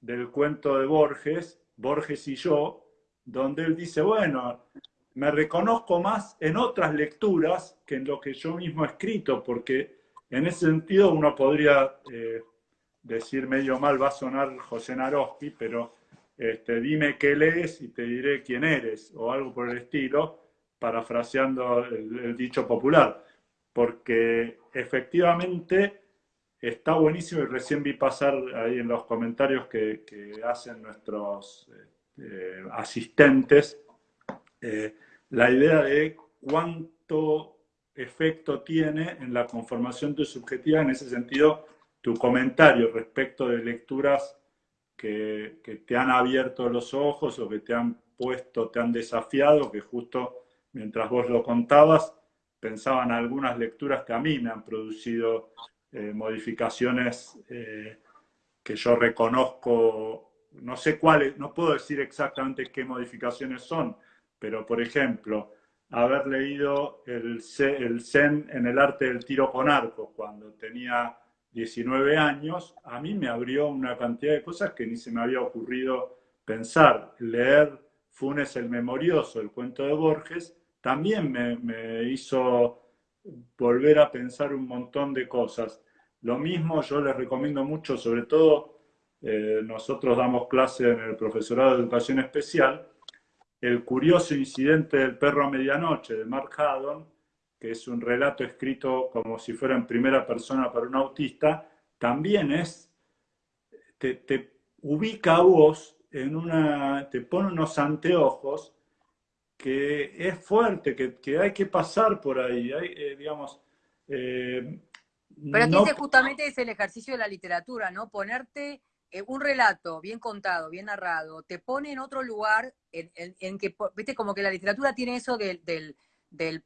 del cuento de Borges, Borges y yo, donde él dice, bueno, me reconozco más en otras lecturas que en lo que yo mismo he escrito, porque en ese sentido uno podría eh, decir medio mal, va a sonar José Naroski, pero este, dime qué lees y te diré quién eres, o algo por el estilo, parafraseando el, dicho popular, porque efectivamente está buenísimo y recién vi pasar ahí en los comentarios que, hacen nuestros eh, asistentes eh, la idea de cuánto efecto tiene en la conformación de subjetiva, en ese sentido, tu comentario respecto de lecturas que, te han abierto los ojos o que te han puesto, te han desafiado, que justo mientras vos lo contabas, pensaban algunas lecturas que a mí me han producido eh, modificaciones eh, que yo reconozco, no sé cuáles, no puedo decir exactamente qué modificaciones son, pero por ejemplo, haber leído el, Zen en el arte del tiro con arco cuando tenía 19 años, a mí me abrió una cantidad de cosas que ni se me había ocurrido pensar. Leer Funes el Memorioso, el cuento de Borges, también me, me hizo volver a pensar un montón de cosas. Lo mismo yo les recomiendo mucho, sobre todo eh, nosotros damos clase en el profesorado de educación especial, el curioso incidente del perro a medianoche de Mark Haddon, que es un relato escrito como si fuera en primera persona para un autista, también es, te, te ubica a vos en una, te pone unos anteojos que es fuerte, que, que hay que pasar por ahí, hay, eh, digamos... Eh, Pero aquí no... ese justamente es el ejercicio de la literatura, ¿no? Ponerte eh, un relato bien contado, bien narrado, te pone en otro lugar en, que, viste, como que la literatura tiene eso del,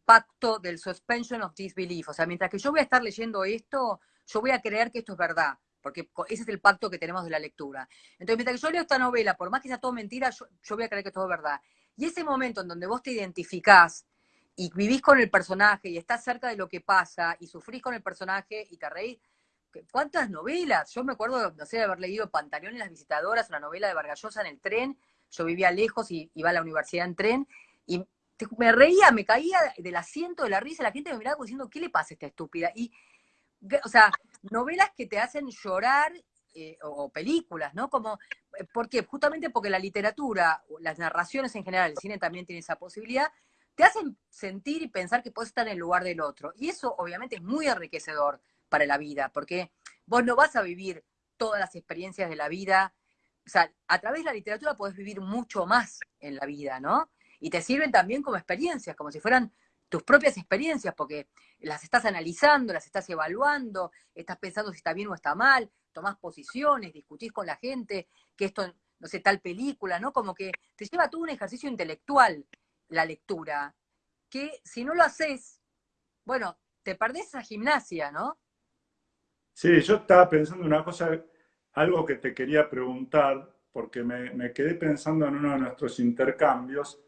pacto, del suspension of disbelief. O sea, mientras que yo voy a estar leyendo esto, yo voy a creer que esto es verdad, porque ese es el pacto que tenemos de la lectura. Entonces, mientras que yo leo esta novela, por más que sea todo mentira, yo, yo voy a creer que todo es verdad. Y ese momento en donde vos te identificás y vivís con el personaje y estás cerca de lo que pasa y sufrís con el personaje y te reís, ¿Cuántas novelas? Yo me acuerdo, no sé, de haber leído Pantaleón y las visitadoras, una novela de Vargallosa en el tren. Yo vivía lejos y iba a la universidad en tren. Y me reía, me caía del asiento de la risa. La gente me miraba diciendo, ¿qué le pasa a esta estúpida? Y, o sea, novelas que te hacen llorar eh, o, películas, ¿no? Como, ¿Por qué? Justamente porque la literatura, las narraciones en general, el cine también tiene esa posibilidad, te hacen sentir y pensar que puedes estar en el lugar del otro. Y eso obviamente es muy enriquecedor para la vida, porque vos no vas a vivir todas las experiencias de la vida. O sea, a través de la literatura podés vivir mucho más en la vida, ¿no? Y te sirven también como experiencias, como si fueran tus propias experiencias, porque las estás analizando, las estás evaluando, estás pensando si está bien o está mal, tomás posiciones, discutís con la gente, que esto, no sé, tal película, ¿no? Como que te lleva todo un ejercicio intelectual la lectura, que si no lo haces, bueno, te perdés esa gimnasia, ¿no? Sí, yo estaba pensando una cosa, algo que te quería preguntar, porque me, quedé pensando en uno de nuestros intercambios,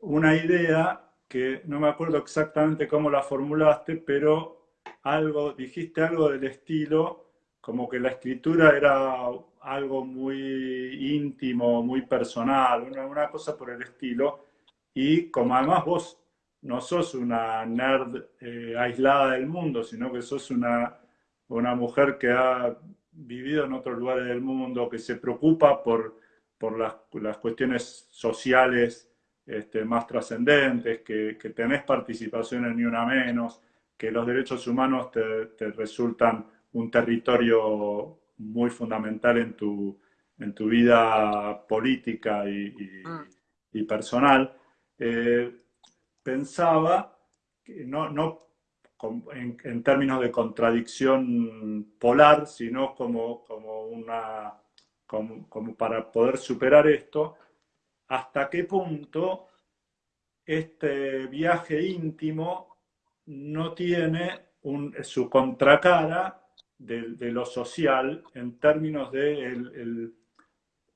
una idea que no me acuerdo exactamente cómo la formulaste, pero algo, dijiste algo del estilo, como que la escritura era algo muy íntimo, muy personal, una, una cosa por el estilo, y como además vos no sos una nerd eh, aislada del mundo, sino que sos una, una mujer que ha vivido en otros lugares del mundo, que se preocupa por, por las, las cuestiones sociales este, más trascendentes, que, que, tenés participación en Ni Una Menos, que los derechos humanos te, te resultan un territorio muy fundamental en tu, en tu vida política y, y, mm. personal. Eh, pensaba, que no, no en, términos de contradicción polar, sino como, como una, como, para poder superar esto, hasta qué punto este viaje íntimo no tiene su contracara de, lo social en términos de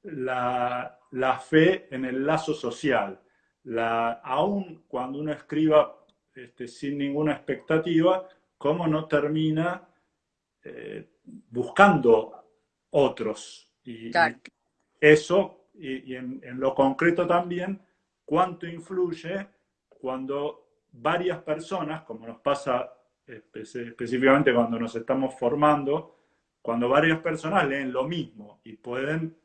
la, la, fe en el lazo social. La, aun cuando uno escriba este, sin ninguna expectativa, cómo no termina eh, buscando otros. Y, eso, y, en, lo concreto también, cuánto influye cuando varias personas, como nos pasa específicamente cuando nos estamos formando, cuando varias personas leen lo mismo y pueden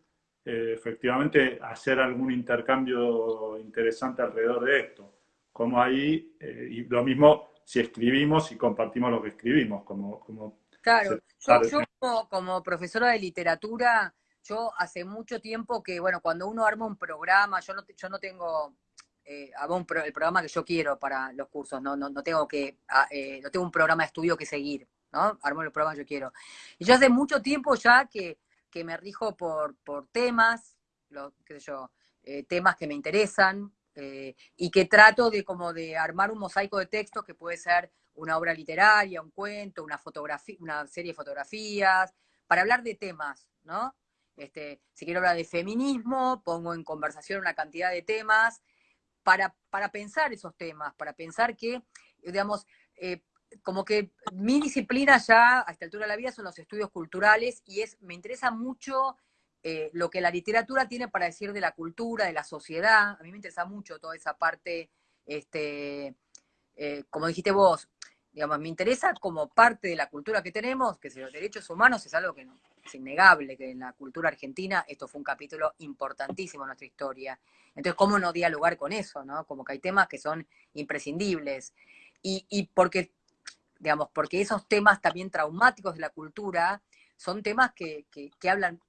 eh, efectivamente hacer algún intercambio interesante alrededor de esto como ahí, eh, y lo mismo si escribimos y compartimos lo que escribimos, como... como claro, yo, como, profesora de literatura, yo hace mucho tiempo que, bueno, cuando uno arma un programa, yo no, yo no tengo eh, un el programa que yo quiero para los cursos, no, no, no tengo que, ah, eh, no tengo un programa de estudio que seguir, ¿no? Armo el programa que yo quiero. Y yo hace mucho tiempo ya que, que me rijo por, por temas, lo, qué sé yo, eh, temas que me interesan, eh, y que trato de como de armar un mosaico de textos que puede ser una obra literaria, un cuento, una fotografía, una serie de fotografías, para hablar de temas, ¿no? Este, si quiero hablar de feminismo, pongo en conversación una cantidad de temas para, para pensar esos temas, para pensar que, digamos, eh, como que mi disciplina ya a esta altura de la vida son los estudios culturales y es, me interesa mucho eh, lo que la literatura tiene para decir de la cultura, de la sociedad. A mí me interesa mucho toda esa parte, este, eh, como dijiste vos, digamos, me interesa como parte de la cultura que tenemos, que si los derechos humanos es algo que es innegable, que en la cultura argentina esto fue un capítulo importantísimo en nuestra historia. Entonces, ¿cómo no dialogar con eso? ¿no? Como que hay temas que son imprescindibles. Y, y porque, digamos, porque esos temas también traumáticos de la cultura son temas que, que, que hablan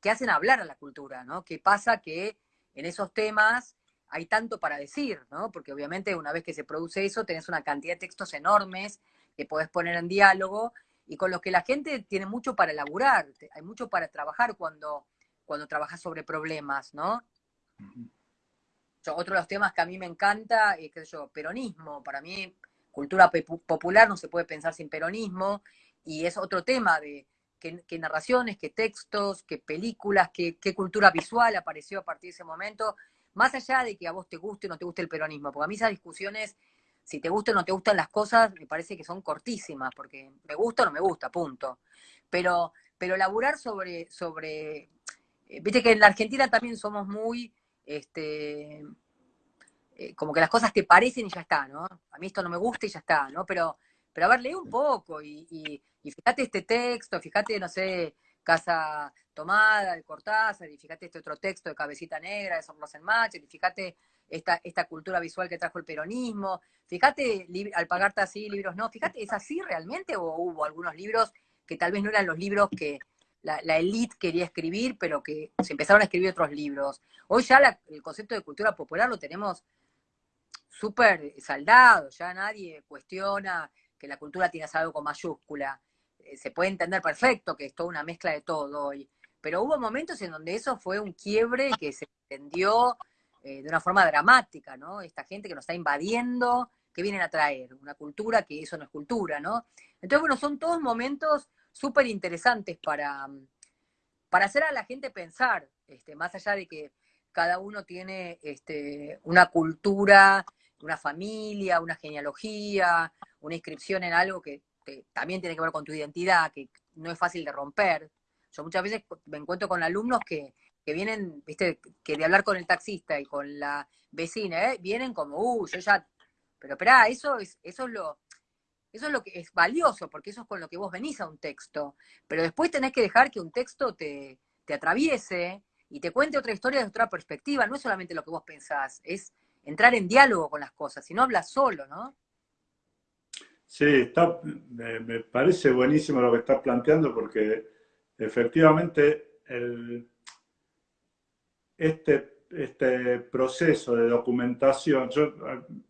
que, hacen hablar a la cultura, ¿no? Que pasa que en esos temas hay tanto para decir, ¿no? Porque obviamente una vez que se produce eso, tenés una cantidad de textos enormes que podés poner en diálogo y con los que la gente tiene mucho para elaborar, hay mucho para trabajar cuando, cuando trabajas sobre problemas, ¿no? otro de los temas que a mí me encanta es, qué sé yo, peronismo. Para mí, cultura popular no se puede pensar sin peronismo y es otro tema de, qué, narraciones, qué textos, qué películas, qué, cultura visual apareció a partir de ese momento, más allá de que a vos te guste o no te guste el peronismo, porque a mí esas discusiones, si te gustan o no te gustan las cosas, me parece que son cortísimas, porque me gusta o no me gusta, punto. Pero, pero laburar sobre, sobre, eh, viste que en la Argentina también somos muy, este, eh, como que las cosas te parecen y ya está, ¿no? A mí esto no me gusta y ya está, ¿no? Pero pero a ver, lee un poco y, fíjate este texto, fíjate, no sé, Casa Tomada de Cortázar, y fíjate este otro texto de Cabecita Negra de Somos en Match, y fíjate esta, esta cultura visual que trajo el peronismo, fíjate al pagarte así libros, no, fíjate, ¿es así realmente o hubo algunos libros que tal vez no eran los libros que la, la elite quería escribir, pero que se empezaron a escribir otros libros. Hoy ya el concepto de cultura popular lo tenemos súper saldado, ya nadie cuestiona que la cultura tiene algo con mayúscula. Eh, se puede entender perfecto que es toda una mezcla de todo hoy, pero hubo momentos en donde eso fue un quiebre que se entendió eh, de una forma dramática, ¿no? Esta gente que nos está invadiendo, que vienen a traer una cultura que eso no es cultura, ¿no? Entonces, bueno, son todos momentos súper interesantes para, para hacer a la gente pensar, este, más allá de que cada uno tiene este, una cultura, una familia, una genealogía, una inscripción en algo que también tiene que ver con tu identidad, que no es fácil de romper. Yo muchas veces me encuentro con alumnos que, vienen, viste, que de hablar con el taxista y con la vecina, ¿eh? vienen como, uh, yo ya, pero espera, eso es, eso es lo, eso es lo que es valioso, porque eso es con lo que vos venís a un texto. Pero después tenés que dejar que un texto te, te atraviese y te cuente otra historia desde otra perspectiva. No es solamente lo que vos pensás, es entrar en diálogo con las cosas, si no hablas solo, ¿no? Sí, está, me, parece buenísimo lo que estás planteando porque efectivamente este, este proceso de documentación, yo,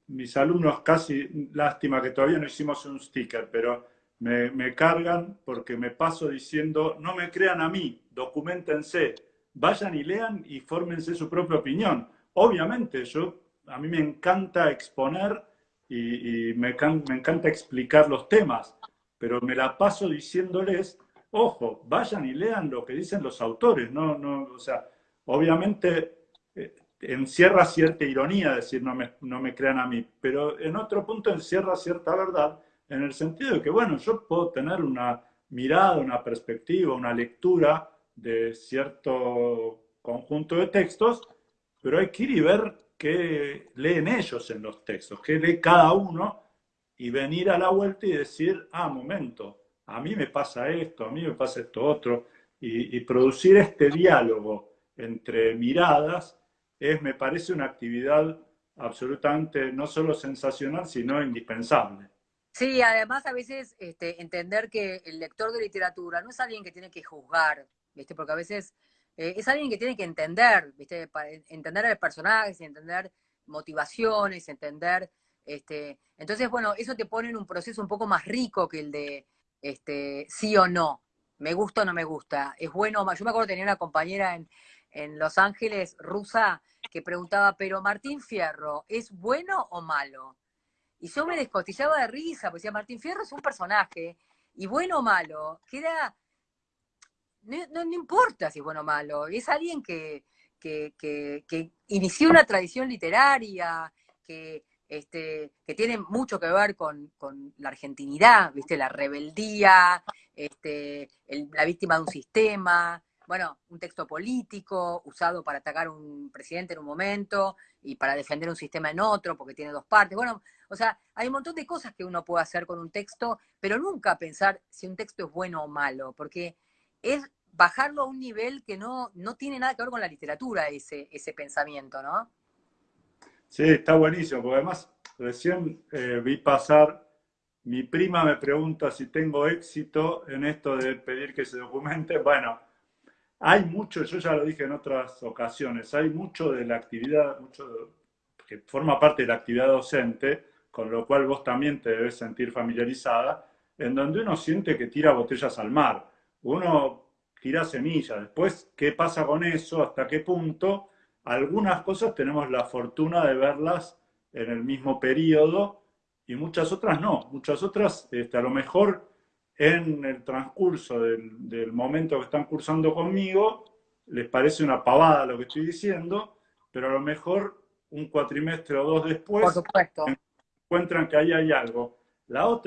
mis alumnos casi, lástima que todavía no hicimos un sticker, pero me, me cargan porque me paso diciendo, no me crean a mí, documentense, vayan y lean y fórmense su propia opinión. Obviamente, yo, a mí me encanta exponer y, me, encanta explicar los temas, pero me la paso diciéndoles, ojo, vayan y lean lo que dicen los autores, no, no, o sea, obviamente eh, encierra cierta ironía decir no me, no me crean a mí, pero en otro punto encierra cierta verdad en el sentido de que, bueno, yo puedo tener una mirada, una perspectiva, una lectura de cierto conjunto de textos, pero hay que ir y ver qué leen ellos en los textos, qué lee cada uno y venir a la vuelta y decir, ah, momento, a mí me pasa esto, a mí me pasa esto otro, y, producir este diálogo entre miradas es, me parece, una actividad absolutamente no solo sensacional, sino indispensable. Sí, además a veces este, entender que el lector de literatura no es alguien que tiene que juzgar, ¿viste? porque a veces eh, es alguien que tiene que entender, ¿viste? Para entender a los personajes, entender motivaciones, entender, este, entonces, bueno, eso te pone en un proceso un poco más rico que el de este, sí o no, me gusta o no me gusta, es bueno o malo. Yo me acuerdo que tenía una compañera en, en Los Ángeles, rusa, que preguntaba, pero Martín Fierro, ¿es bueno o malo? Y yo me descostillaba de risa, porque decía, Martín Fierro es un personaje, y bueno o malo, queda no, no, importa si es bueno o malo, es alguien que, inició una tradición literaria, que, este, que tiene mucho que ver con, la argentinidad, ¿viste? la rebeldía, este, la víctima de un sistema, bueno, un texto político usado para atacar a un presidente en un momento y para defender un sistema en otro, porque tiene dos partes. Bueno, o sea, hay un montón de cosas que uno puede hacer con un texto, pero nunca pensar si un texto es bueno o malo, porque es bajarlo a un nivel que no, no tiene nada que ver con la literatura, ese, ese pensamiento, ¿no? Sí, está buenísimo, porque además recién eh, vi pasar, mi prima me pregunta si tengo éxito en esto de pedir que se documente. Bueno, hay mucho, yo ya lo dije en otras ocasiones, hay mucho de la actividad, mucho que forma parte de la actividad docente, con lo cual vos también te debes sentir familiarizada, en donde uno siente que tira botellas al mar. Uno tira semillas. Después, ¿qué pasa con eso? ¿Hasta qué punto? Algunas cosas tenemos la fortuna de verlas en el mismo periodo y muchas otras no. Muchas otras, este, a lo mejor en el transcurso del, momento que están cursando conmigo, les parece una pavada lo que estoy diciendo, pero a lo mejor un cuatrimestre o dos después encuentran que ahí hay algo. La otra